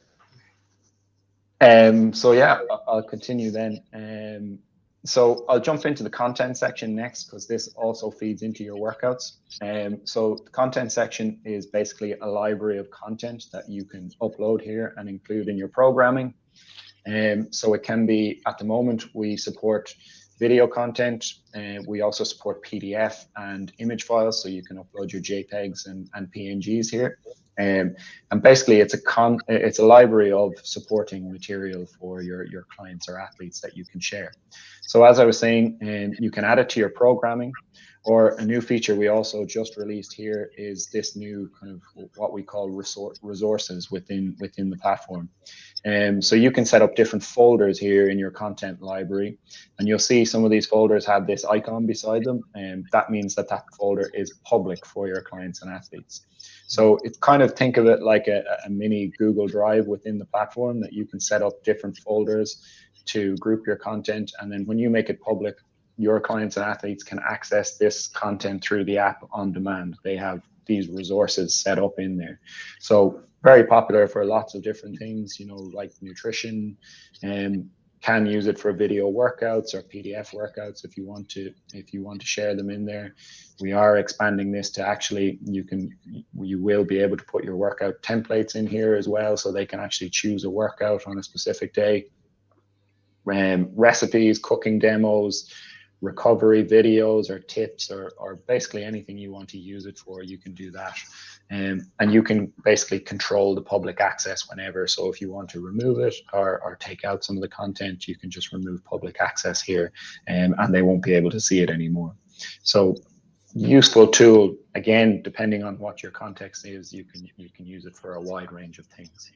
Um, so yeah, I'll continue then. Um, so I'll jump into the content section next because this also feeds into your workouts. Um, so the content section is basically a library of content that you can upload here and include in your programming. Um, so it can be, at the moment, we support video content. Uh, we also support PDF and image files, so you can upload your JPEGs and, and PNGs here. Um, and basically, it's a con it's a library of supporting material for your your clients or athletes that you can share. So as I was saying, um, you can add it to your programming, Or a new feature we also just released here is this new kind of what we call resource resources within within the platform. Um, so you can set up different folders here in your content library, and you'll see some of these folders have this icon beside them, and that means that that folder is public for your clients and athletes. So it's kind of think of it like a, a mini Google Drive within the platform that you can set up different folders to group your content, and then when you make it public, your clients and athletes can access this content through the app on demand. They have these resources set up in there. So very popular for lots of different things, you know, like nutrition and can use it for video workouts or PDF workouts if you want to if you want to share them in there. We are expanding this to actually you can you will be able to put your workout templates in here as well so they can actually choose a workout on a specific day. Um, recipes, cooking demos, recovery videos or tips or, or basically anything you want to use it for, you can do that. Um, and you can basically control the public access whenever. So if you want to remove it or, or take out some of the content, you can just remove public access here um, and they won't be able to see it anymore. So useful tool, again, depending on what your context is, you can, you can use it for a wide range of things.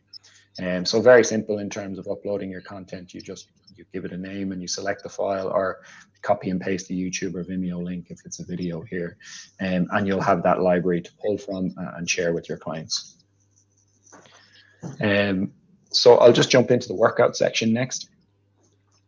And um, so very simple in terms of uploading your content. You just you give it a name and you select the file or copy and paste the YouTube or Vimeo link if it's a video here. Um, and you'll have that library to pull from uh, and share with your clients. Um, so I'll just jump into the workout section next.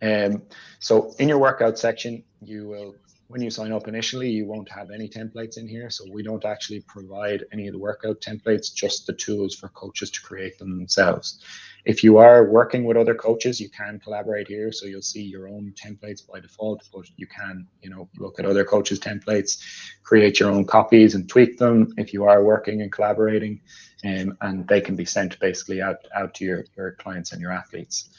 Um, so in your workout section, you will when you sign up initially, you won't have any templates in here. So we don't actually provide any of the workout templates, just the tools for coaches to create them themselves. If you are working with other coaches, you can collaborate here. So you'll see your own templates by default, but you can, you know, look at other coaches' templates, create your own copies and tweak them if you are working and collaborating. Um, and they can be sent basically out, out to your, your clients and your athletes.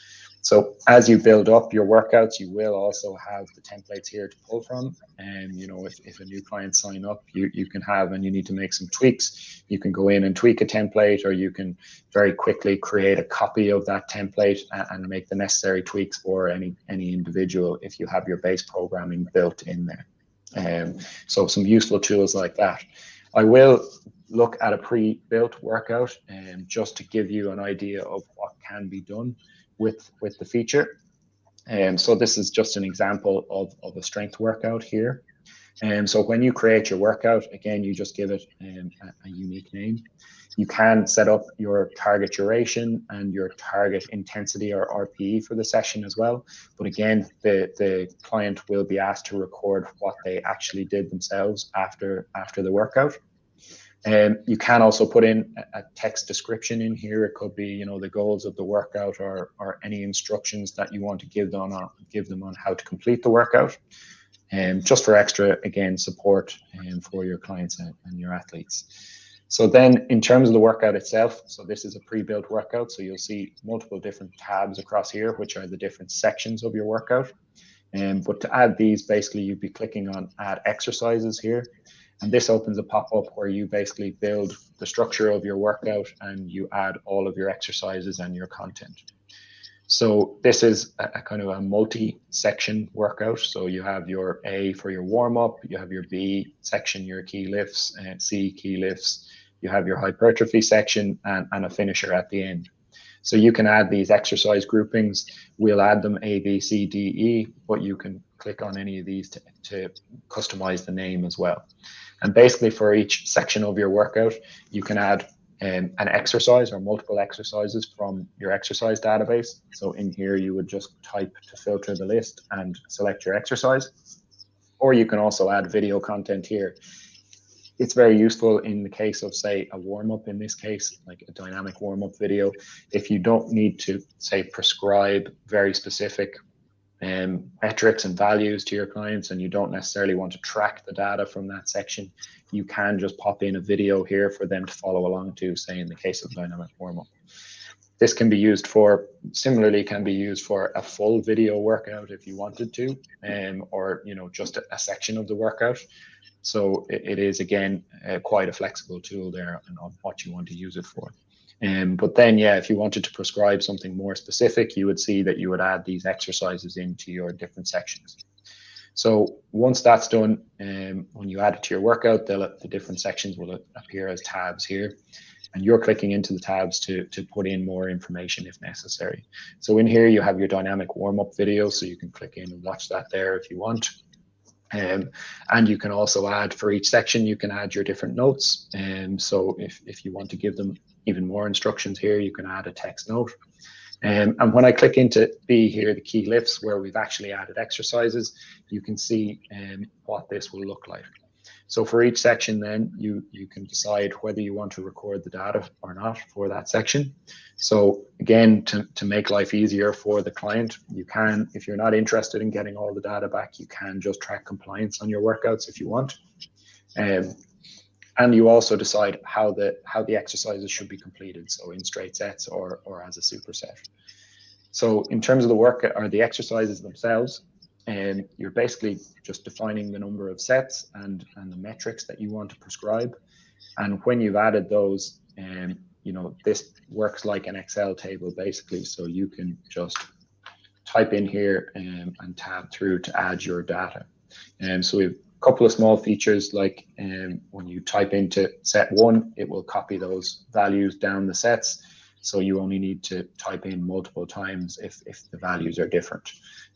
So as you build up your workouts, you will also have the templates here to pull from. And you know, if, if a new client sign up, you, you can have and you need to make some tweaks, you can go in and tweak a template or you can very quickly create a copy of that template and, and make the necessary tweaks for any any individual if you have your base programming built in there. Um, so some useful tools like that. I will look at a pre-built workout um, just to give you an idea of what can be done with with the feature. And um, so this is just an example of, of a strength workout here. And um, so when you create your workout, again, you just give it um, a, a, unique name. You can set up your target duration and your target intensity or RPE for the session as well. But again, the, the client will be asked to record what they actually did themselves after after the workout. Um, you can also put in a, text description in here. It could be, you know, the goals of the workout or, or any instructions that you want to give them on, give them on how to complete the workout. And um, just for extra, again, support um, for your clients and, and your athletes. So then in terms of the workout itself, so this is a pre-built workout. So you'll see multiple different tabs across here, which are the different sections of your workout. Um, but to add these, basically you'd be clicking on add exercises here. And this opens a pop-up where you basically build the structure of your workout and you add all of your exercises and your content. So this is a, kind of a multi-section workout. So you have your A for your warm-up, you have your B section, your key lifts, and C key lifts, you have your hypertrophy section and, and a finisher at the end. So you can add these exercise groupings. We'll add them A, B, C, D, E, but you can click on any of these to, to customize the name as well. And basically for each section of your workout, you can add um, an exercise or multiple exercises from your exercise database. So in here, you would just type to filter the list and select your exercise. Or you can also add video content here. It's very useful in the case of, say, a warm up in this case, like a dynamic warm up video. If you don't need to, say, prescribe very specific um, metrics and values to your clients and you don't necessarily want to track the data from that section, you can just pop in a video here for them to follow along to, say in the case of dynamic warm-up. This can be used for, similarly can be used for a full video workout if you wanted to, um, or you know just a, a section of the workout. So it, it is again uh, quite a flexible tool there and on what you want to use it for. Um, but then, yeah, if you wanted to prescribe something more specific, you would see that you would add these exercises into your different sections. So once that's done, um, when you add it to your workout, the different sections will appear as tabs here. And you're clicking into the tabs to, to put in more information if necessary. So in here, you have your dynamic warm-up video, so you can click in and watch that there if you want. Um, and you can also add for each section, you can add your different notes. And um, so if, if you want to give them even more instructions here, you can add a text note. Um, and when I click into B here, the key lifts where we've actually added exercises, you can see um, what this will look like. So for each section then you, you can decide whether you want to record the data or not for that section. So again, to, to make life easier for the client, you can, if you're not interested in getting all the data back, you can just track compliance on your workouts if you want. Um, and you also decide how the how the exercises should be completed so in straight sets or or as a superset so in terms of the work or the exercises themselves and you're basically just defining the number of sets and and the metrics that you want to prescribe. And when you've added those um you know this works like an excel table basically. So you can just type in here um, and tab through to add your data. And um, so we've a couple of small features like um, when you type into set one, it will copy those values down the sets. So you only need to type in multiple times if, if the values are different.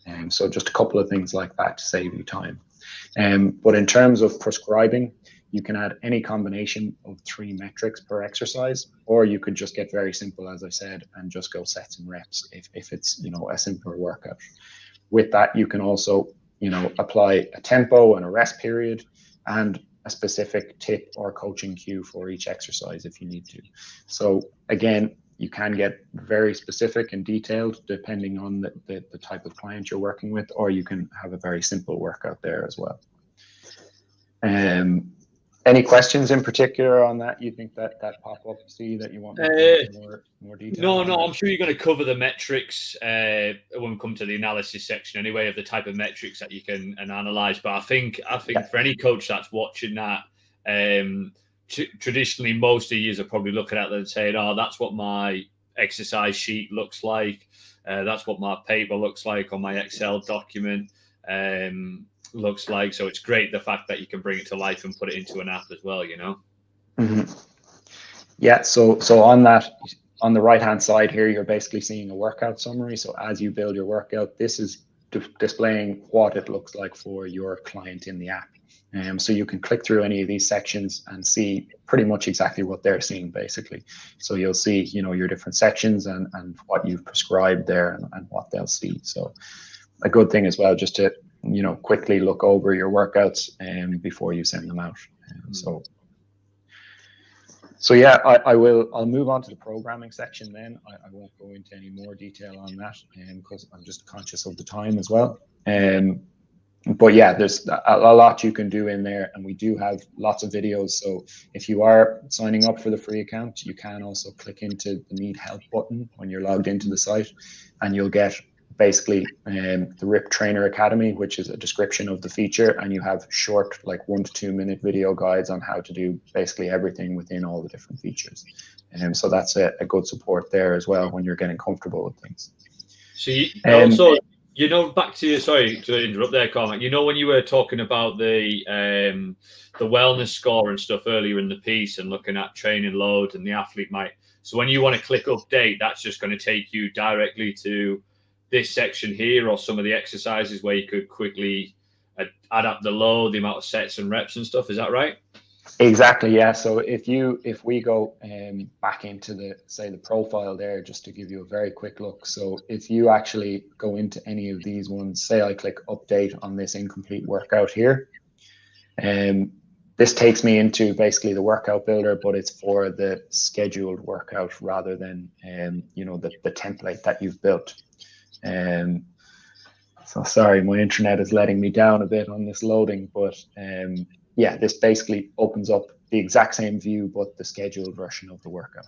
And um, so just a couple of things like that to save you time. Um, but in terms of prescribing, you can add any combination of three metrics per exercise, or you could just get very simple, as I said, and just go sets and reps if, if it's you know a simpler workout. With that, you can also you know, apply a tempo and a rest period and a specific tip or coaching cue for each exercise if you need to. So again, you can get very specific and detailed depending on the, the, the, type of client you're working with, or you can have a very simple workout there as well. Um, any questions in particular on that? You think that that pop up see that you want uh, more more detail? No, no. I'm sure you're going to cover the metrics uh, when we come to the analysis section anyway of the type of metrics that you can and analyze. But I think I think yeah. for any coach that's watching that, um, traditionally most of you are probably looking at that and saying, "Oh, that's what my exercise sheet looks like. Uh, that's what my paper looks like on my Excel document." Um, looks like. So it's great the fact that you can bring it to life and put it into an app as well. You know. Mm-hmm. Yeah. So so on that on the right hand side here, you're basically seeing a workout summary. So as you build your workout, this is displaying what it looks like for your client in the app. Um, so you can click through any of these sections and see pretty much exactly what they're seeing basically. So you'll see, you know, your different sections and, and what you've prescribed there and, and what they'll see. So a good thing as well, just to you know quickly look over your workouts um, before you send them out. Um, so so yeah, I, I, will. I'll move on to the programming section then. I, I won't go into any more detail on that because um, I'm just conscious of the time as well. Um, but yeah, there's a, a, lot you can do in there, and we do have lots of videos. So if you are signing up for the free account, you can also click into the Need Help button when you're logged into the site, and you'll get basically um, the RIP Trainer Academy, which is a description of the feature, and you have short, like one to two minute video guides on how to do basically everything within all the different features. And um, so that's a, a, good support there as well when you're getting comfortable with things. So you um, also, you know, back to you. Sorry to interrupt there, Cormac. You know, when you were talking about the um, the wellness score and stuff earlier in the piece, and looking at training load, and the athlete might. So when you want to click update, that's just going to take you directly to this section here or some of the exercises where you could quickly add up the load, the amount of sets and reps and stuff. Is that right? Exactly. Yeah. So if you if we go um, back into the say the profile there, just to give you a very quick look. So if you actually go into any of these ones, say I click update on this incomplete workout here, um, this takes me into basically the workout builder, but it's for the scheduled workout rather than um, you know the the template that you've built. Um, so sorry, my internet is letting me down a bit on this loading, but um, yeah, this basically opens up the exact same view, but the scheduled version of the workout.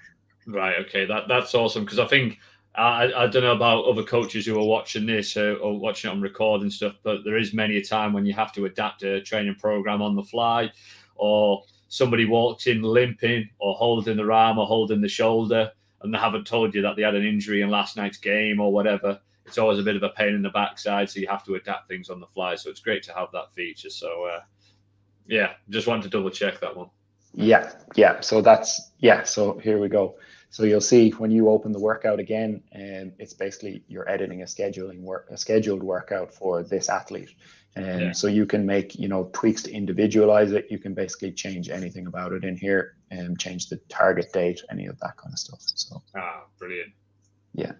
Right. Okay. That that's awesome because I think I, I don't know about other coaches who are watching this or, or watching it on record and stuff, but there is many a time when you have to adapt a training program on the fly, or somebody walks in limping or holding the arm or holding the shoulder, and they haven't told you that they had an injury in last night's game or whatever it's always a bit of a pain in the backside, so you have to adapt things on the fly. So it's great to have that feature. So uh, yeah, just wanted to double check that one. Yeah, yeah. So that's yeah. So here we go. So you'll see when you open the workout again, and um, it's basically you're editing a scheduling work, a scheduled workout for this athlete. And yeah. so you can make, you know, tweaks to individualize it. You can basically change anything about it in here and change the target date, any of that kind of stuff. So ah, brilliant. Yeah.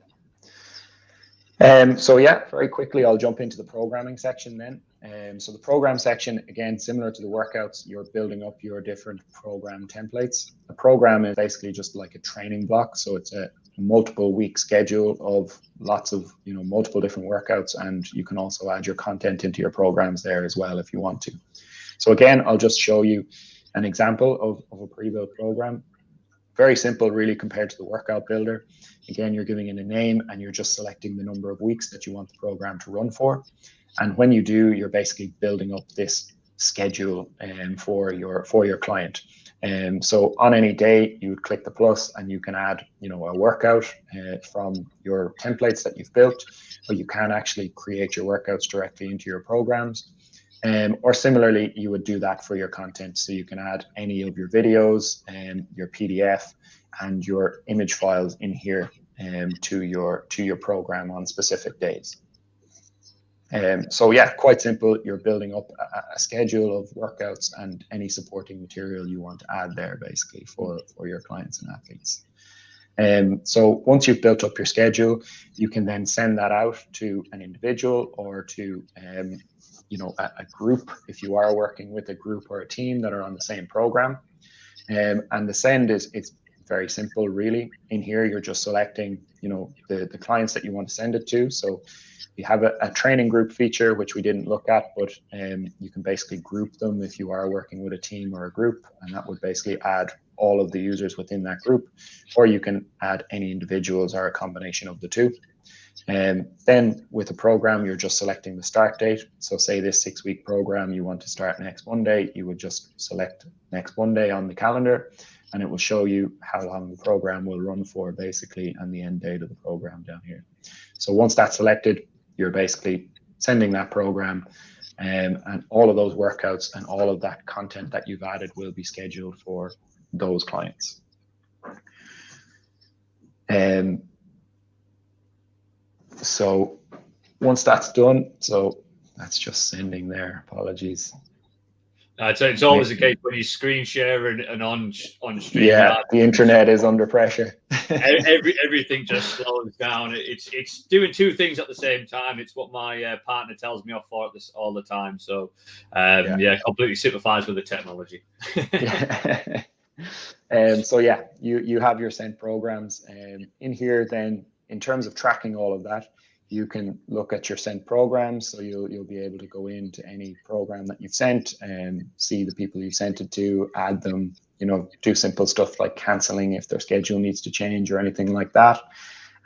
Um, so yeah, very quickly, I'll jump into the programming section then. Um, so the program section, again, similar to the workouts, you're building up your different program templates. A program is basically just like a training block. So it's a multiple week schedule of lots of, you know, multiple different workouts. And you can also add your content into your programs there as well if you want to. So again, I'll just show you an example of, of a pre-built program. Very simple, really, compared to the workout builder. Again, you're giving it a name and you're just selecting the number of weeks that you want the program to run for. And when you do, you're basically building up this schedule um, for your for your client. Um, so on any day, you would click the plus and you can add, you know, a workout uh, from your templates that you've built, or you can actually create your workouts directly into your programs. Um, or similarly, you would do that for your content. So you can add any of your videos and um, your PDF and your image files in here um, to your to your program on specific days. Um, so yeah, quite simple. You're building up a, a, schedule of workouts and any supporting material you want to add there, basically for for your clients and athletes. Um, so once you've built up your schedule, you can then send that out to an individual or to um, you know a, a, group if you are working with a group or a team that are on the same program. Um, and the send is it's very simple, really. In here, you're just selecting you know the the clients that you want to send it to. So we have a, a, training group feature, which we didn't look at, but um, you can basically group them if you are working with a team or a group, and that would basically add all of the users within that group, or you can add any individuals or a combination of the two. And um, then with a program, you're just selecting the start date. So say this six week program, you want to start next Monday, you would just select next Monday on the calendar and it will show you how long the program will run for basically and the end date of the program down here. So once that's selected, you're basically sending that program um, and all of those workouts and all of that content that you've added will be scheduled for those clients. Um, so once that's done, so that's just sending there, apologies. Uh, it's, it's always the case when you screen share and, and on on stream. Yeah, the internet is under pressure. every everything just slows down. It's it's doing two things at the same time. It's what my uh, partner tells me off for this all the time. So, um, yeah. yeah, completely sympathize with the technology. yeah. (laughs) um, so yeah, you you have your sent programs um, in here. Then in terms of tracking all of that, you can look at your sent programs. So you'll you'll be able to go into any program that you've sent and see the people you sent it to, add them, you know, do simple stuff like canceling if their schedule needs to change or anything like that.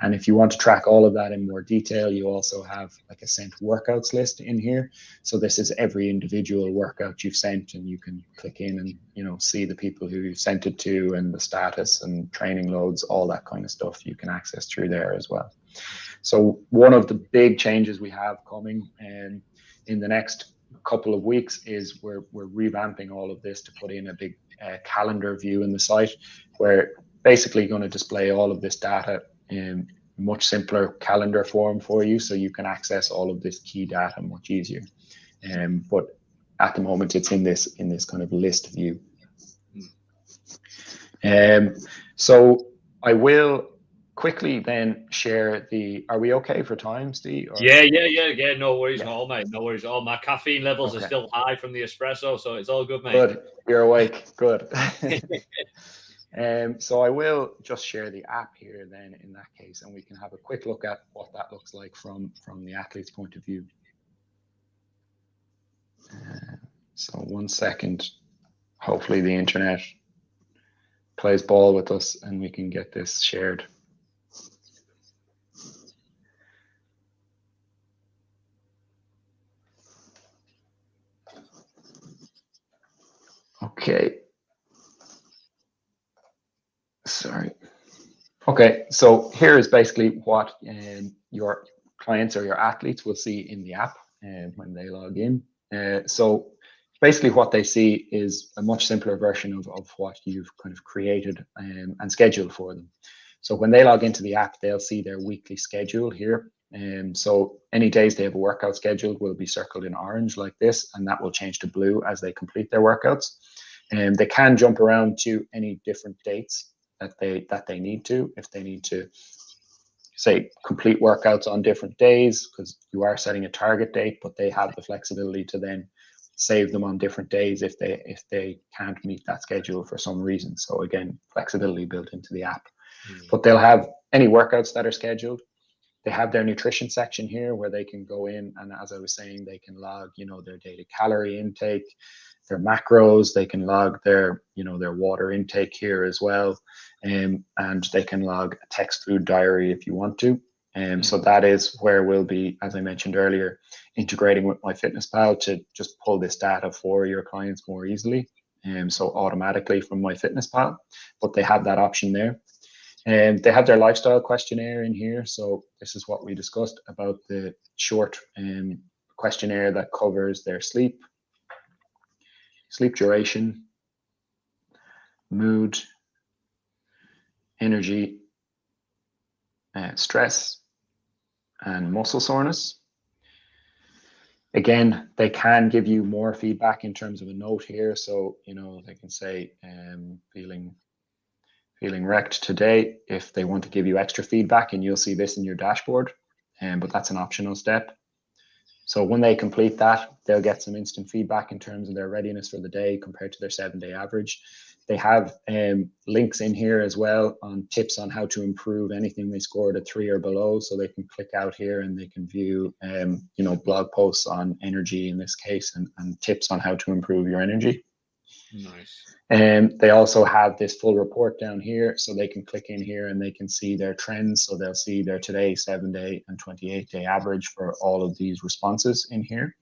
And if you want to track all of that in more detail, you also have like a sent workouts list in here. So this is every individual workout you've sent and you can click in and, you know, see the people who you've sent it to and the status and training loads, all that kind of stuff you can access through there as well. So one of the big changes we have coming um, in the next couple of weeks is we're, we're revamping all of this to put in a big uh, calendar view in the site where basically going to display all of this data in much simpler calendar form for you so you can access all of this key data much easier. Um, but at the moment it's in this in this kind of list view. Um, so I will quickly then share the are we okay for time steve or? yeah yeah yeah yeah no worries yeah. at all mate no worries at all my caffeine levels okay. are still high from the espresso so it's all good mate good you're awake good (laughs) (laughs) um so i will just share the app here then in that case and we can have a quick look at what that looks like from from the athlete's point of view uh, so one second hopefully the internet plays ball with us and we can get this shared Okay. Sorry. Okay, so here is basically what um, your clients or your athletes will see in the app uh, when they log in. Uh, so basically what they see is a much simpler version of, of what you've kind of created um, and scheduled for them. So when they log into the app, they'll see their weekly schedule here. Um, so any days they have a workout scheduled will be circled in orange like this, and that will change to blue as they complete their workouts. And they can jump around to any different dates that they that they need to if they need to say complete workouts on different days because you are setting a target date but they have the flexibility to then save them on different days if they if they can't meet that schedule for some reason. So again flexibility built into the app. Mm. but they'll have any workouts that are scheduled. They have their nutrition section here where they can go in and as i was saying they can log you know their daily calorie intake their macros they can log their you know their water intake here as well um, and they can log a text food diary if you want to. Um, so that is where we'll be as i mentioned earlier integrating with MyFitnessPal to just pull this data for your clients more easily um, so automatically from MyFitnessPal. But they have that option there. And they have their lifestyle questionnaire in here so this is what we discussed about the short um, questionnaire that covers their sleep sleep duration, mood, energy, uh, stress, and muscle soreness. Again, they can give you more feedback in terms of a note here. So, you know, they can say, um, feeling feeling wrecked today if they want to give you extra feedback and you'll see this in your dashboard. Um, but that's an optional step. So when they complete that, they'll get some instant feedback in terms of their readiness for the day compared to their seven day average. They have um, links in here as well on tips on how to improve anything they scored a three or below. So they can click out here and they can view, um, you know, blog posts on energy in this case and, and tips on how to improve your energy. Nice. And um, they also have this full report down here, so they can click in here and they can see their trends. So they'll see their today, seven day, and 28 day average for all of these responses in here.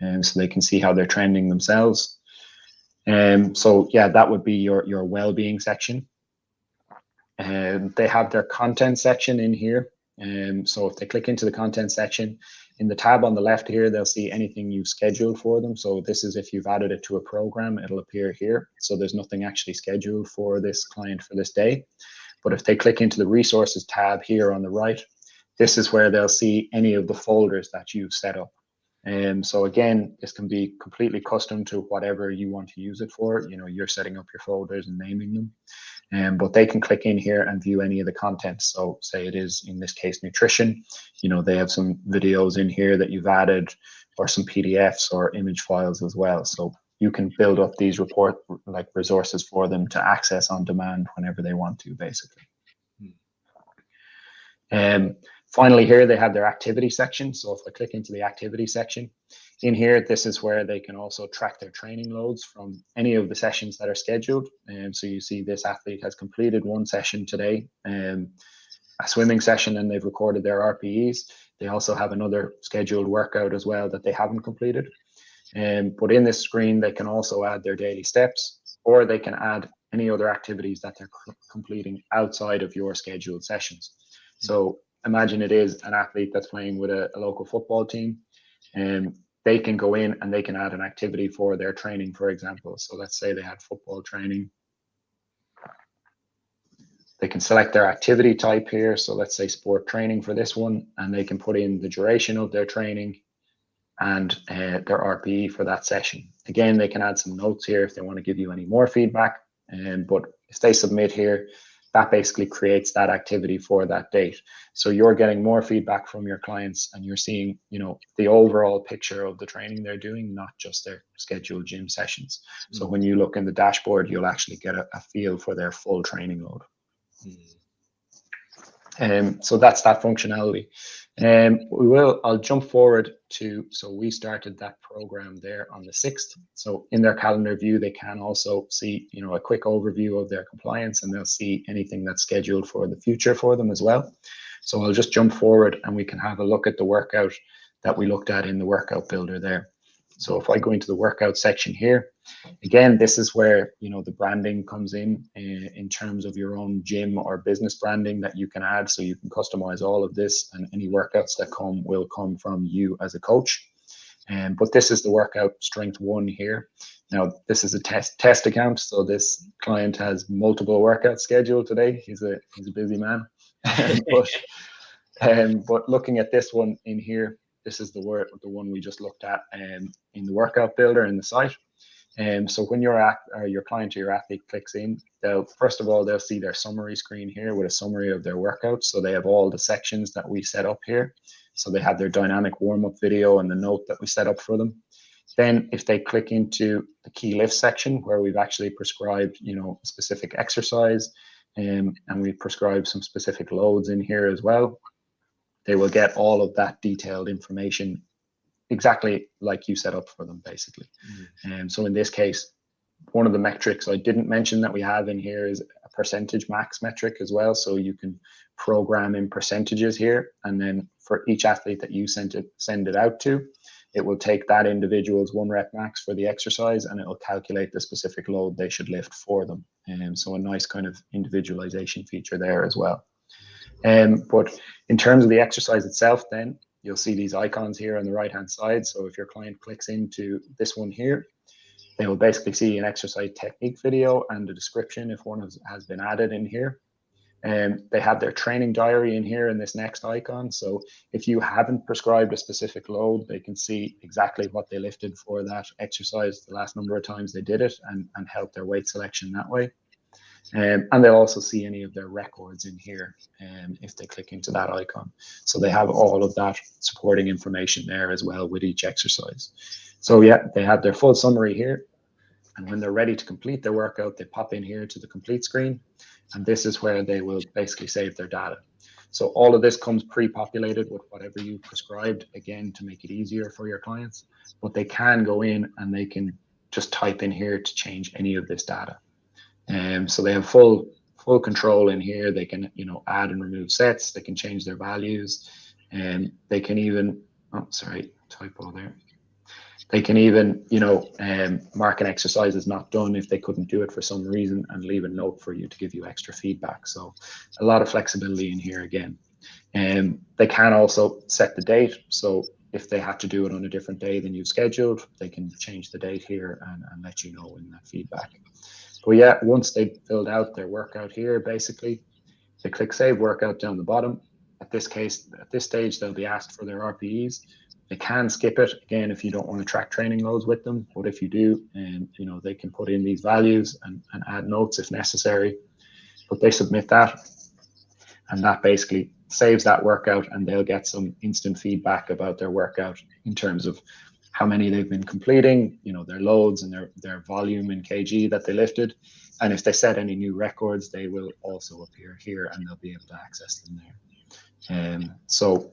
And so they can see how they're trending themselves. And um, so, yeah, that would be your, your well being section. And um, they have their content section in here. And um, so if they click into the content section, in the tab on the left here, they'll see anything you've scheduled for them. So this is if you've added it to a program, it'll appear here. So there's nothing actually scheduled for this client for this day. But if they click into the resources tab here on the right, this is where they'll see any of the folders that you've set up. And um, so again, this can be completely custom to whatever you want to use it for. You know, you're setting up your folders and naming them. Um, but they can click in here and view any of the contents. So say it is, in this case, nutrition, you know, they have some videos in here that you've added or some PDFs or image files as well. So you can build up these report like resources for them to access on demand whenever they want to, basically. Hmm. Um, finally, here they have their activity section. So if I click into the activity section, in here, this is where they can also track their training loads from any of the sessions that are scheduled. And um, so you see this athlete has completed one session today, um, a swimming session, and they've recorded their RPEs. They also have another scheduled workout as well that they haven't completed. Um, but in this screen, they can also add their daily steps, or they can add any other activities that they're completing outside of your scheduled sessions. So imagine it is an athlete that's playing with a, a local football team. and they can go in and they can add an activity for their training, for example. So let's say they had football training. They can select their activity type here. So let's say sport training for this one, and they can put in the duration of their training and uh, their RPE for that session. Again, they can add some notes here if they want to give you any more feedback. Um, but if they submit here, that basically creates that activity for that date. So you're getting more feedback from your clients and you're seeing, you know, the overall picture of the training they're doing, not just their scheduled gym sessions. Mm. So when you look in the dashboard, you'll actually get a, a feel for their full training load. Mm. Um, so that's that functionality. Um, we will, I'll jump forward to, so we started that program there on the 6th. So in their calendar view, they can also see, you know, a quick overview of their compliance and they'll see anything that's scheduled for the future for them as well. So I'll just jump forward and we can have a look at the workout that we looked at in the workout builder there. So if I go into the workout section here, again, this is where you know the branding comes in, in uh, in terms of your own gym or business branding that you can add. So you can customize all of this, and any workouts that come will come from you as a coach. Um, but this is the workout strength one here. Now this is a test test account, so this client has multiple workouts scheduled today. He's a he's a busy man, (laughs) but um, but looking at this one in here, this is the work the one we just looked at um, in the workout builder in the site. Um, so when your act, your client or your athlete clicks in, they'll first of all they'll see their summary screen here with a summary of their workouts. So they have all the sections that we set up here. So they have their dynamic warm-up video and the note that we set up for them. Then if they click into the key lift section where we've actually prescribed, you know, a specific exercise um, and we prescribe some specific loads in here as well, they will get all of that detailed information exactly like you set up for them basically. And mm-hmm. um, so in this case, one of the metrics I didn't mention that we have in here is a percentage max metric as well. So you can program in percentages here. And then for each athlete that you send it, send it out to, it will take that individual's one rep max for the exercise and it will calculate the specific load they should lift for them. And um, so a nice kind of individualization feature there as well. Um, but in terms of the exercise itself, then you'll see these icons here on the right hand side. So if your client clicks into this one here, they will basically see an exercise technique video and a description if one has, has been added in here. And they have their training diary in here in this next icon. So if you haven't prescribed a specific load, they can see exactly what they lifted for that exercise, the last number of times they did it, and, and help their weight selection that way. Um, and they'll also see any of their records in here um, if they click into that icon. So they have all of that supporting information there as well with each exercise. So yeah, they have their full summary here. And when they're ready to complete their workout, they pop in here to the complete screen. And this is where they will basically save their data. So all of this comes pre-populated with whatever you prescribed, again, to make it easier for your clients. But they can go in and they can just type in here to change any of this data. Um, so they have full full control in here. They can you know add and remove sets. They can change their values, and they can even oh sorry typo there. They can even you know um, mark an exercise as not done if they couldn't do it for some reason and leave a note for you to give you extra feedback. So a lot of flexibility in here again. And um, they can also set the date. So if they have to do it on a different day than you've scheduled, they can change the date here and, and let you know in that feedback. But yeah, once they filled out their workout here, basically, they click save workout down the bottom. At this case, at this stage, they'll be asked for their RPEs. They can skip it again if you don't want to track training loads with them. But if you do, and um, you know they can put in these values and, and add notes if necessary. But they submit that, and that basically saves that workout, and they'll get some instant feedback about their workout in terms of how many they've been completing, you know, their loads and their, their volume in kg that they lifted. And if they set any new records, they will also appear here and they'll be able to access them there. Um, so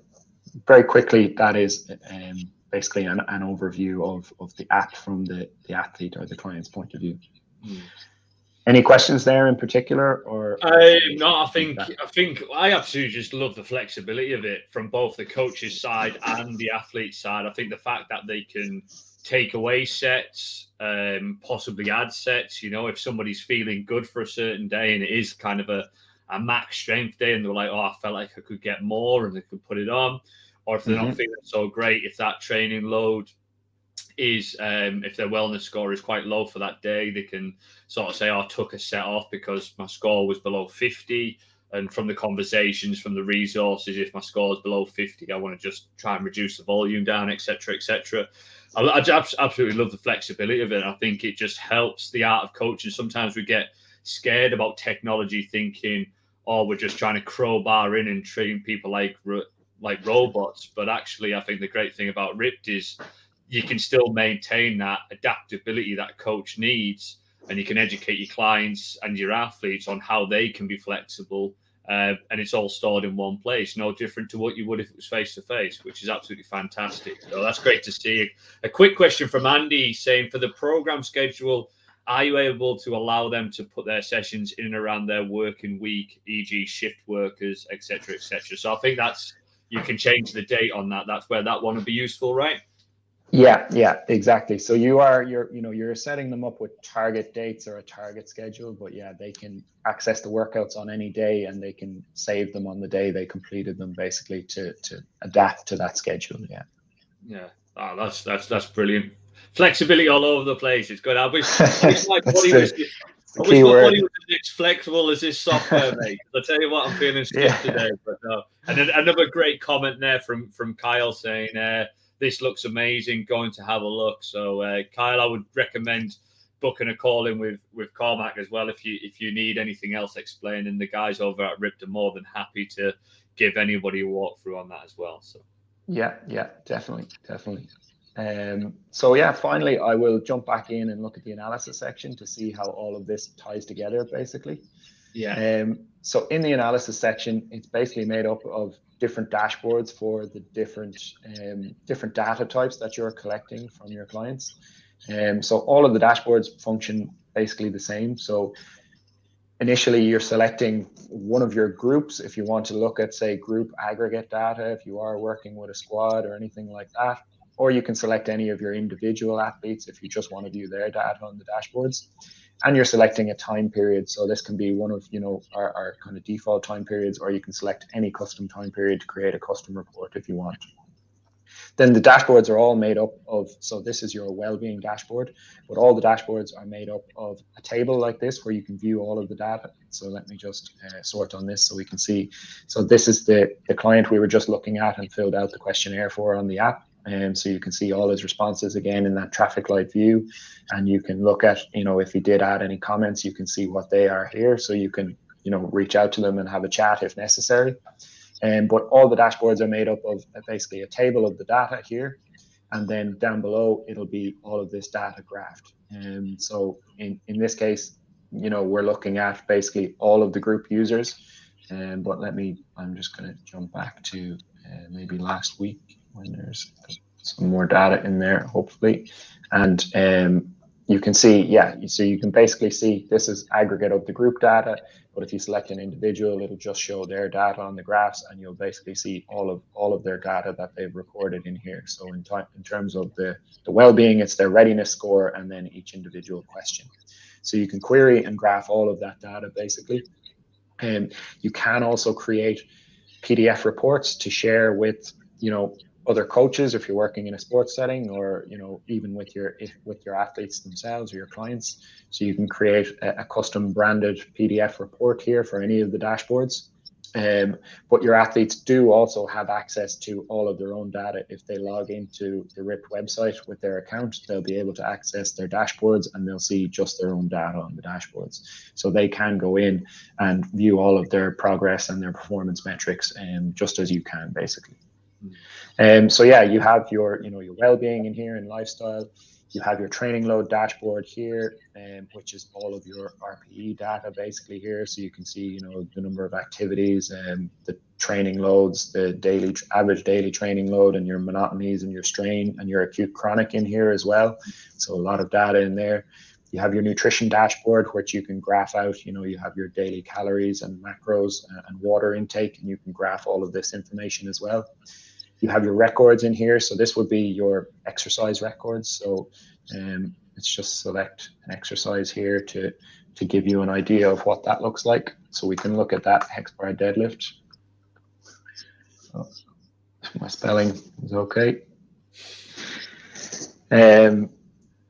very quickly, that is um, basically an, an overview of, of the app from the, the athlete or the client's point of view. Mm. Any questions there in particular, or? Uh, no, I think I think I absolutely just love the flexibility of it from both the coach's side and the athlete side. I think the fact that they can take away sets, um, possibly add sets. You know, if somebody's feeling good for a certain day and it is kind of a, a max strength day, and they're like, "Oh, I felt like I could get more," and they could put it on, or if they're mm-hmm. not feeling so great, if that training load is um, if their wellness score is quite low for that day, they can sort of say, oh, I took a set off because my score was below 50. And from the conversations, from the resources, if my score is below 50, I want to just try and reduce the volume down, etc., etc. I, I absolutely love the flexibility of it. I think it just helps the art of coaching. Sometimes we get scared about technology, thinking, "Oh, we're just trying to crowbar in and train people like like robots." But actually, I think the great thing about Ripped is you can still maintain that adaptability that coach needs and you can educate your clients and your athletes on how they can be flexible uh, and it's all stored in one place no different to what you would if it was face to face which is absolutely fantastic. So that's great to see. A quick question from andy saying for the program schedule are you able to allow them to put their sessions in and around their working week e.g shift workers etc etc so i think that's you can change the date on that. That's where that one would be useful right Yeah, yeah, exactly. So you are you're you know you're setting them up with target dates or a target schedule, but yeah, they can access the workouts on any day and they can save them on the day they completed them basically to to adapt to that schedule. Yeah. Yeah. Oh, that's that's that's brilliant. Flexibility all over the place. It's good. I wish, (laughs) I wish my body was I wish my body was as flexible as this software, (laughs) mate. I'll tell you what, I'm feeling stiff yeah. today. But no. And another great comment there from from Kyle saying, uh, "This looks amazing. Going to have a look." So, uh, Kyle, I would recommend booking a call in with with Cormac as well if you if you need anything else explaining. The guys over at Ripped are more than happy to give anybody a walkthrough on that as well. So. Yeah, yeah, definitely, definitely. Um, so yeah, finally, I will jump back in and look at the analysis section to see how all of this ties together, basically. Yeah. Um, so in the analysis section, it's basically made up of different dashboards for the different um, different data types that you're collecting from your clients. Um, so all of the dashboards function basically the same. So initially you're selecting one of your groups if you want to look at say group aggregate data if you are working with a squad or anything like that or you can select any of your individual athletes if you just want to view their data on the dashboards and you're selecting a time period. So this can be one of you know our, our kind of default time periods or you can select any custom time period to create a custom report if you want. Then the dashboards are all made up of so this is your well-being dashboard but all the dashboards are made up of a table like this where you can view all of the data. So let me just uh, sort on this so we can see. So this is the the client we were just looking at and filled out the questionnaire for on the app and so you can see all his responses again in that traffic light view. And you can look at, you know, if he did add any comments, you can see what they are here. So you can, you know, reach out to them and have a chat if necessary. And but all the dashboards are made up of basically a table of the data here. And then down below, it'll be all of this data graphed. And so in, in this case, you know, we're looking at basically all of the group users. And but let me, I'm just going to jump back to uh, maybe last week when there's some more data in there, hopefully. And um, you can see, yeah, so you can basically see this is aggregate of the group data, but if you select an individual, it'll just show their data on the graphs and you'll basically see all of all of their data that they've recorded in here. So in, in terms of the, the well-being, it's their readiness score and then each individual question. So you can query and graph all of that data basically. And you can also create PDF reports to share with, you know, other coaches if you're working in a sports setting or you know even with your with your athletes themselves or your clients. So you can create a, a custom branded pdf report here for any of the dashboards. Um, but your athletes do also have access to all of their own data. If they log into the RIP website with their account they'll be able to access their dashboards and they'll see just their own data on the dashboards. So they can go in and view all of their progress and their performance metrics um, just as you can basically um, so yeah, you have your, you know, your well-being in here and lifestyle. You have your training load dashboard here, um, which is all of your RPE data basically here. So you can see, you know, the number of activities and the training loads, the daily average daily training load, and your monotonies and your strain and your acute chronic in here as well. So a lot of data in there. You have your nutrition dashboard, which you can graph out. You know, you have your daily calories and macros and water intake, and you can graph all of this information as well you have your records in here. So this would be your exercise records. So um, let's just select an exercise here to, to give you an idea of what that looks like. So we can look at that hex bar deadlift. So my spelling is okay. Um,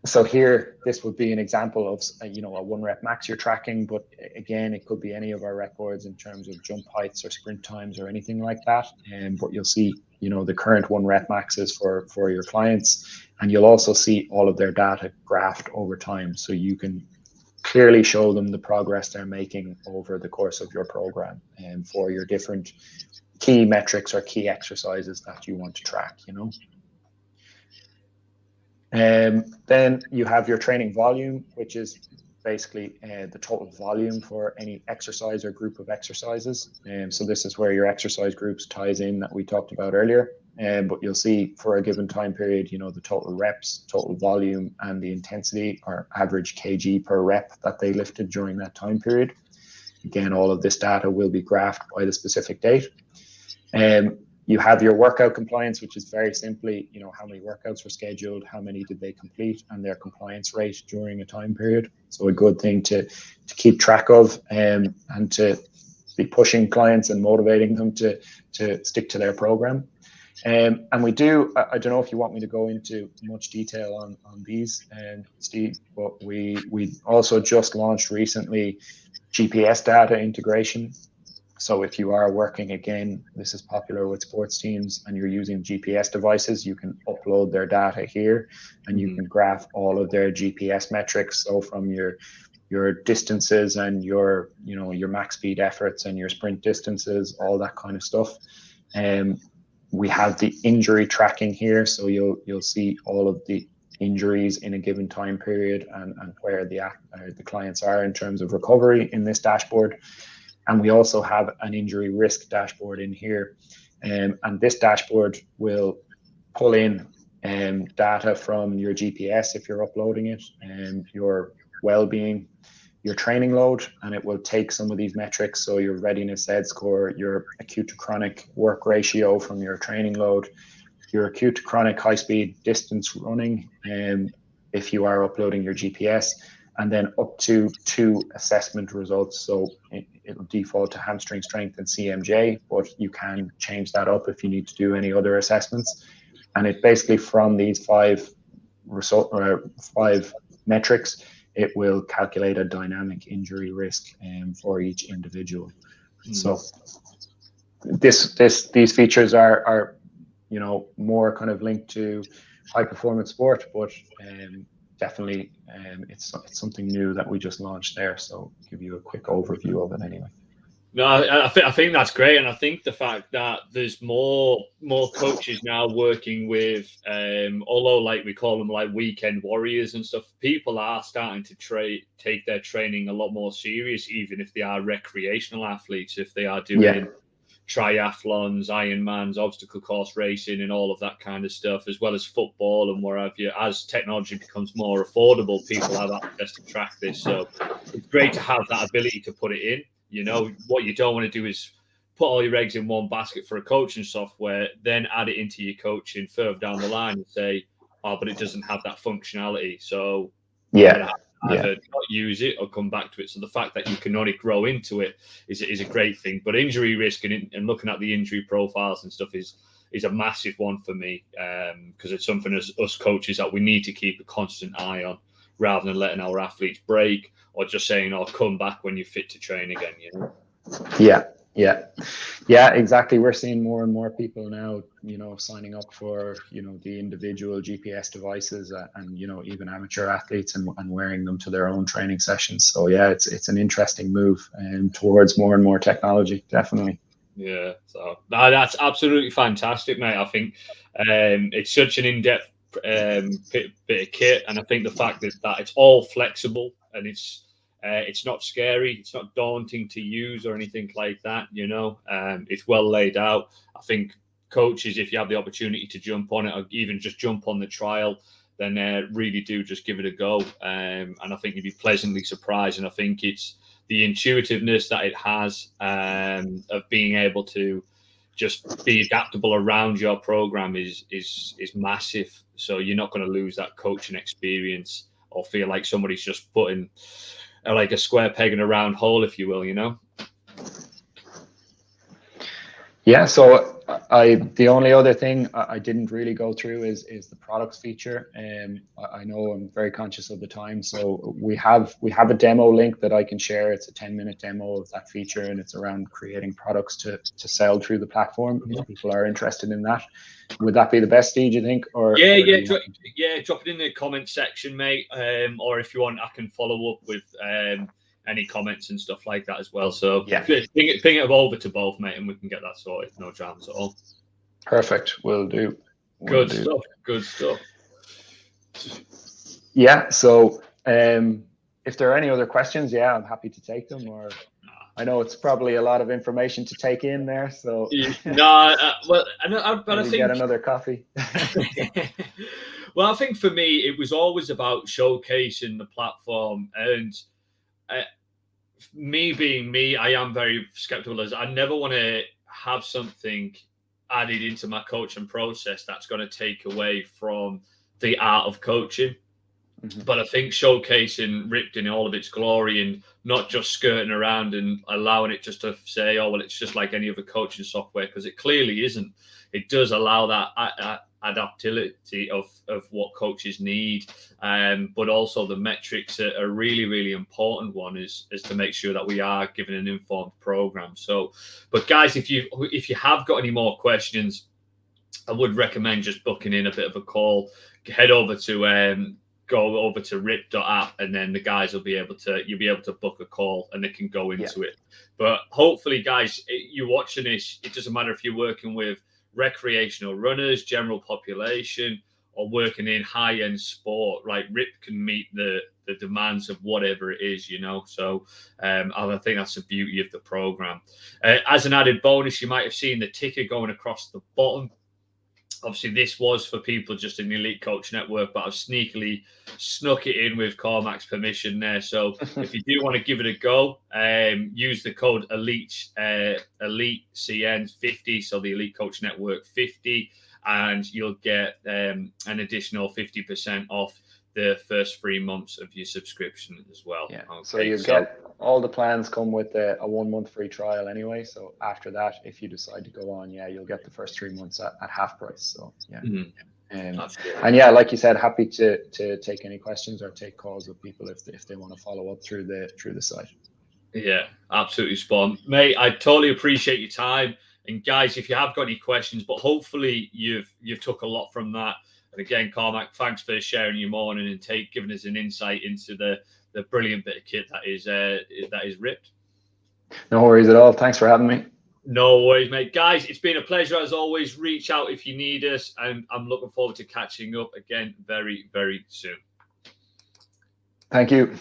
so here, this would be an example of, uh, you know, a one rep max you're tracking, but again, it could be any of our records in terms of jump heights or sprint times or anything like that. Um, but you'll see, you know, the current one rep maxes for, for your clients, and you'll also see all of their data graphed over time. So you can clearly show them the progress they're making over the course of your program and um, for your different key metrics or key exercises that you want to track, you know. Um, then you have your training volume, which is basically uh, the total volume for any exercise or group of exercises. Um, so this is where your exercise groups ties in that we talked about earlier. Um, but you'll see for a given time period, you know, the total reps, total volume, and the intensity or average kg per rep that they lifted during that time period. Again, all of this data will be graphed by the specific date. Um, you have your workout compliance, which is very simply, you know, how many workouts were scheduled, how many did they complete, and their compliance rate during a time period. So a good thing to to keep track of um, and to be pushing clients and motivating them to to stick to their program. Um, and we do, I, I, don't know if you want me to go into much detail on, on these, um, Steve, but we, we also just launched recently GPS data integration. So if you are working again, this is popular with sports teams and you're using GPS devices, you can upload their data here and you mm-hmm. can graph all of their GPS metrics. So from your your distances and your you know your max speed efforts and your sprint distances, all that kind of stuff. Um, we have the injury tracking here, so you'll you'll see all of the injuries in a given time period and, and where the uh, the clients are in terms of recovery in this dashboard. And we also have an injury risk dashboard in here. Um, and this dashboard will pull in um, data from your GPS if you're uploading it and your well-being your training load and it will take some of these metrics. So your readiness Z score, your acute to chronic work ratio from your training load, your acute to chronic high speed distance running, and um, if you are uploading your GPS, and then up to two assessment results. So it, will default to hamstring strength and CMJ, but you can change that up if you need to do any other assessments. And it basically from these five result or uh, five metrics, it will calculate a dynamic injury risk um, for each individual. Mm. So this this these features are are you know more kind of linked to high performance sport, but um, definitely um, it's it's something new that we just launched there. So give you a quick overview of it anyway. No, I, I, th- I think that's great, and I think the fact that there's more more coaches now working with, um, although like we call them like weekend warriors and stuff, people are starting to tra- take their training a lot more serious, even if they are recreational athletes, if they are doing yeah. Triathlons, Ironmans, obstacle course racing, and all of that kind of stuff, as well as football and wherever. You, as technology becomes more affordable, people have access to track this, so it's great to have that ability to put it in you know, what you don't want to do is put all your eggs in one basket for a coaching software, then add it into your coaching further down the line and say, oh, but it doesn't have that functionality. So yeah. Either yeah. not use it or come back to it. So the fact that you can only grow into it is, is a great thing. But injury risk and, and looking at the injury profiles and stuff is is a massive one for me because um, it's something as us coaches that we need to keep a constant eye on rather than letting our athletes break or just saying, "I'll oh, come back when you're fit to train again." You know. Yeah, yeah, yeah, exactly. We're seeing more and more people now, you know, signing up for you know the individual GPS devices uh, and you know even amateur athletes and, and wearing them to their own training sessions. So yeah, it's it's an interesting move and um, towards more and more technology, definitely. Yeah, so no, that's absolutely fantastic, mate. I think um, it's such an in-depth um, bit, bit of kit, and I think the fact that, that it's all flexible and it's uh, it's not scary, it's not daunting to use or anything like that. You know, um, it's well laid out. I think coaches, if you have the opportunity to jump on it or even just jump on the trial, then uh, really do just give it a go. Um, and I think you'd be pleasantly surprised. And I think it's the intuitiveness that it has um, of being able to just be adaptable around your program is is is massive. So you're not going to lose that coaching experience or feel like somebody's just putting like a square peg in a round hole, if you will. You know. Yeah. So I the only other thing I didn't really go through is is the products feature. Um, I know I'm very conscious of the time, so we have we have a demo link that I can share. It's a 10 minute demo of that feature, and it's around creating products to to sell through the platform. If people are interested in that, would that be the best, Steve? You think? Or yeah, or yeah, dro- yeah. Drop it in the comment section, mate. Um, or if you want, I can follow up with um any comments and stuff like that as well. So yeah, ping it, ping it over to both, mate, and we can get that sorted. No dramas at all. Perfect. Will do. Will Good do. stuff. Good stuff. Yeah. So, um, if there are any other questions, yeah, I'm happy to take them. Or I know it's probably a lot of information to take in there. So no, uh, well, I, but I think get another coffee. (laughs) (laughs) well, I think for me, it was always about showcasing the platform and uh, me being me, I am very skeptical as I never want to have something added into my coaching process that's going to take away from the art of coaching. Mm-hmm. But I think showcasing Ripped in all of its glory and not just skirting around and allowing it just to say, oh, well, it's just like any other coaching software, because it clearly isn't. It does allow that adaptability of, of what coaches need. Um, but also the metrics are a really, really important one is, is to make sure that we are giving an informed program. So, but guys, if you if you have got any more questions, I would recommend just booking in a bit of a call. Head over to um, go over to rip.app and then the guys will be able to you'll be able to book a call and they can go into yeah. it but hopefully guys you're watching this it doesn't matter if you're working with recreational runners, general population, or working in high end sport, like RIP can meet the the demands of whatever it is, you know. So um, I think that's the beauty of the program. Uh, as an added bonus, you might have seen the ticker going across the bottom obviously this was for people just in the elite coach network but i've sneakily snuck it in with cormac's permission there. So (laughs) if you do want to give it a go um, use the code elite uh, elite cn 50 so the elite coach network 50 and you'll get um, an additional 50% off the first three months of your subscription as well. Yeah. Okay. So you so, get all the plans come with a, a, one month free trial anyway. So after that, if you decide to go on, yeah, you'll get the first three months at, at half price. So yeah. Mm-hmm. Um, and yeah, like you said, happy to to take any questions or take calls with people if if they want to follow up through the through the site. Yeah, absolutely spawn. mate. I totally appreciate your time. And guys, if you have got any questions, but hopefully you've you've took a lot from that. And again, Cormac, thanks for sharing your morning and take giving us an insight into the the brilliant bit of kit that is uh, that is ripped. No worries at all. Thanks for having me. No worries, mate. Guys, it's been a pleasure as always. Reach out if you need us, and I'm looking forward to catching up again very, very soon. Thank you.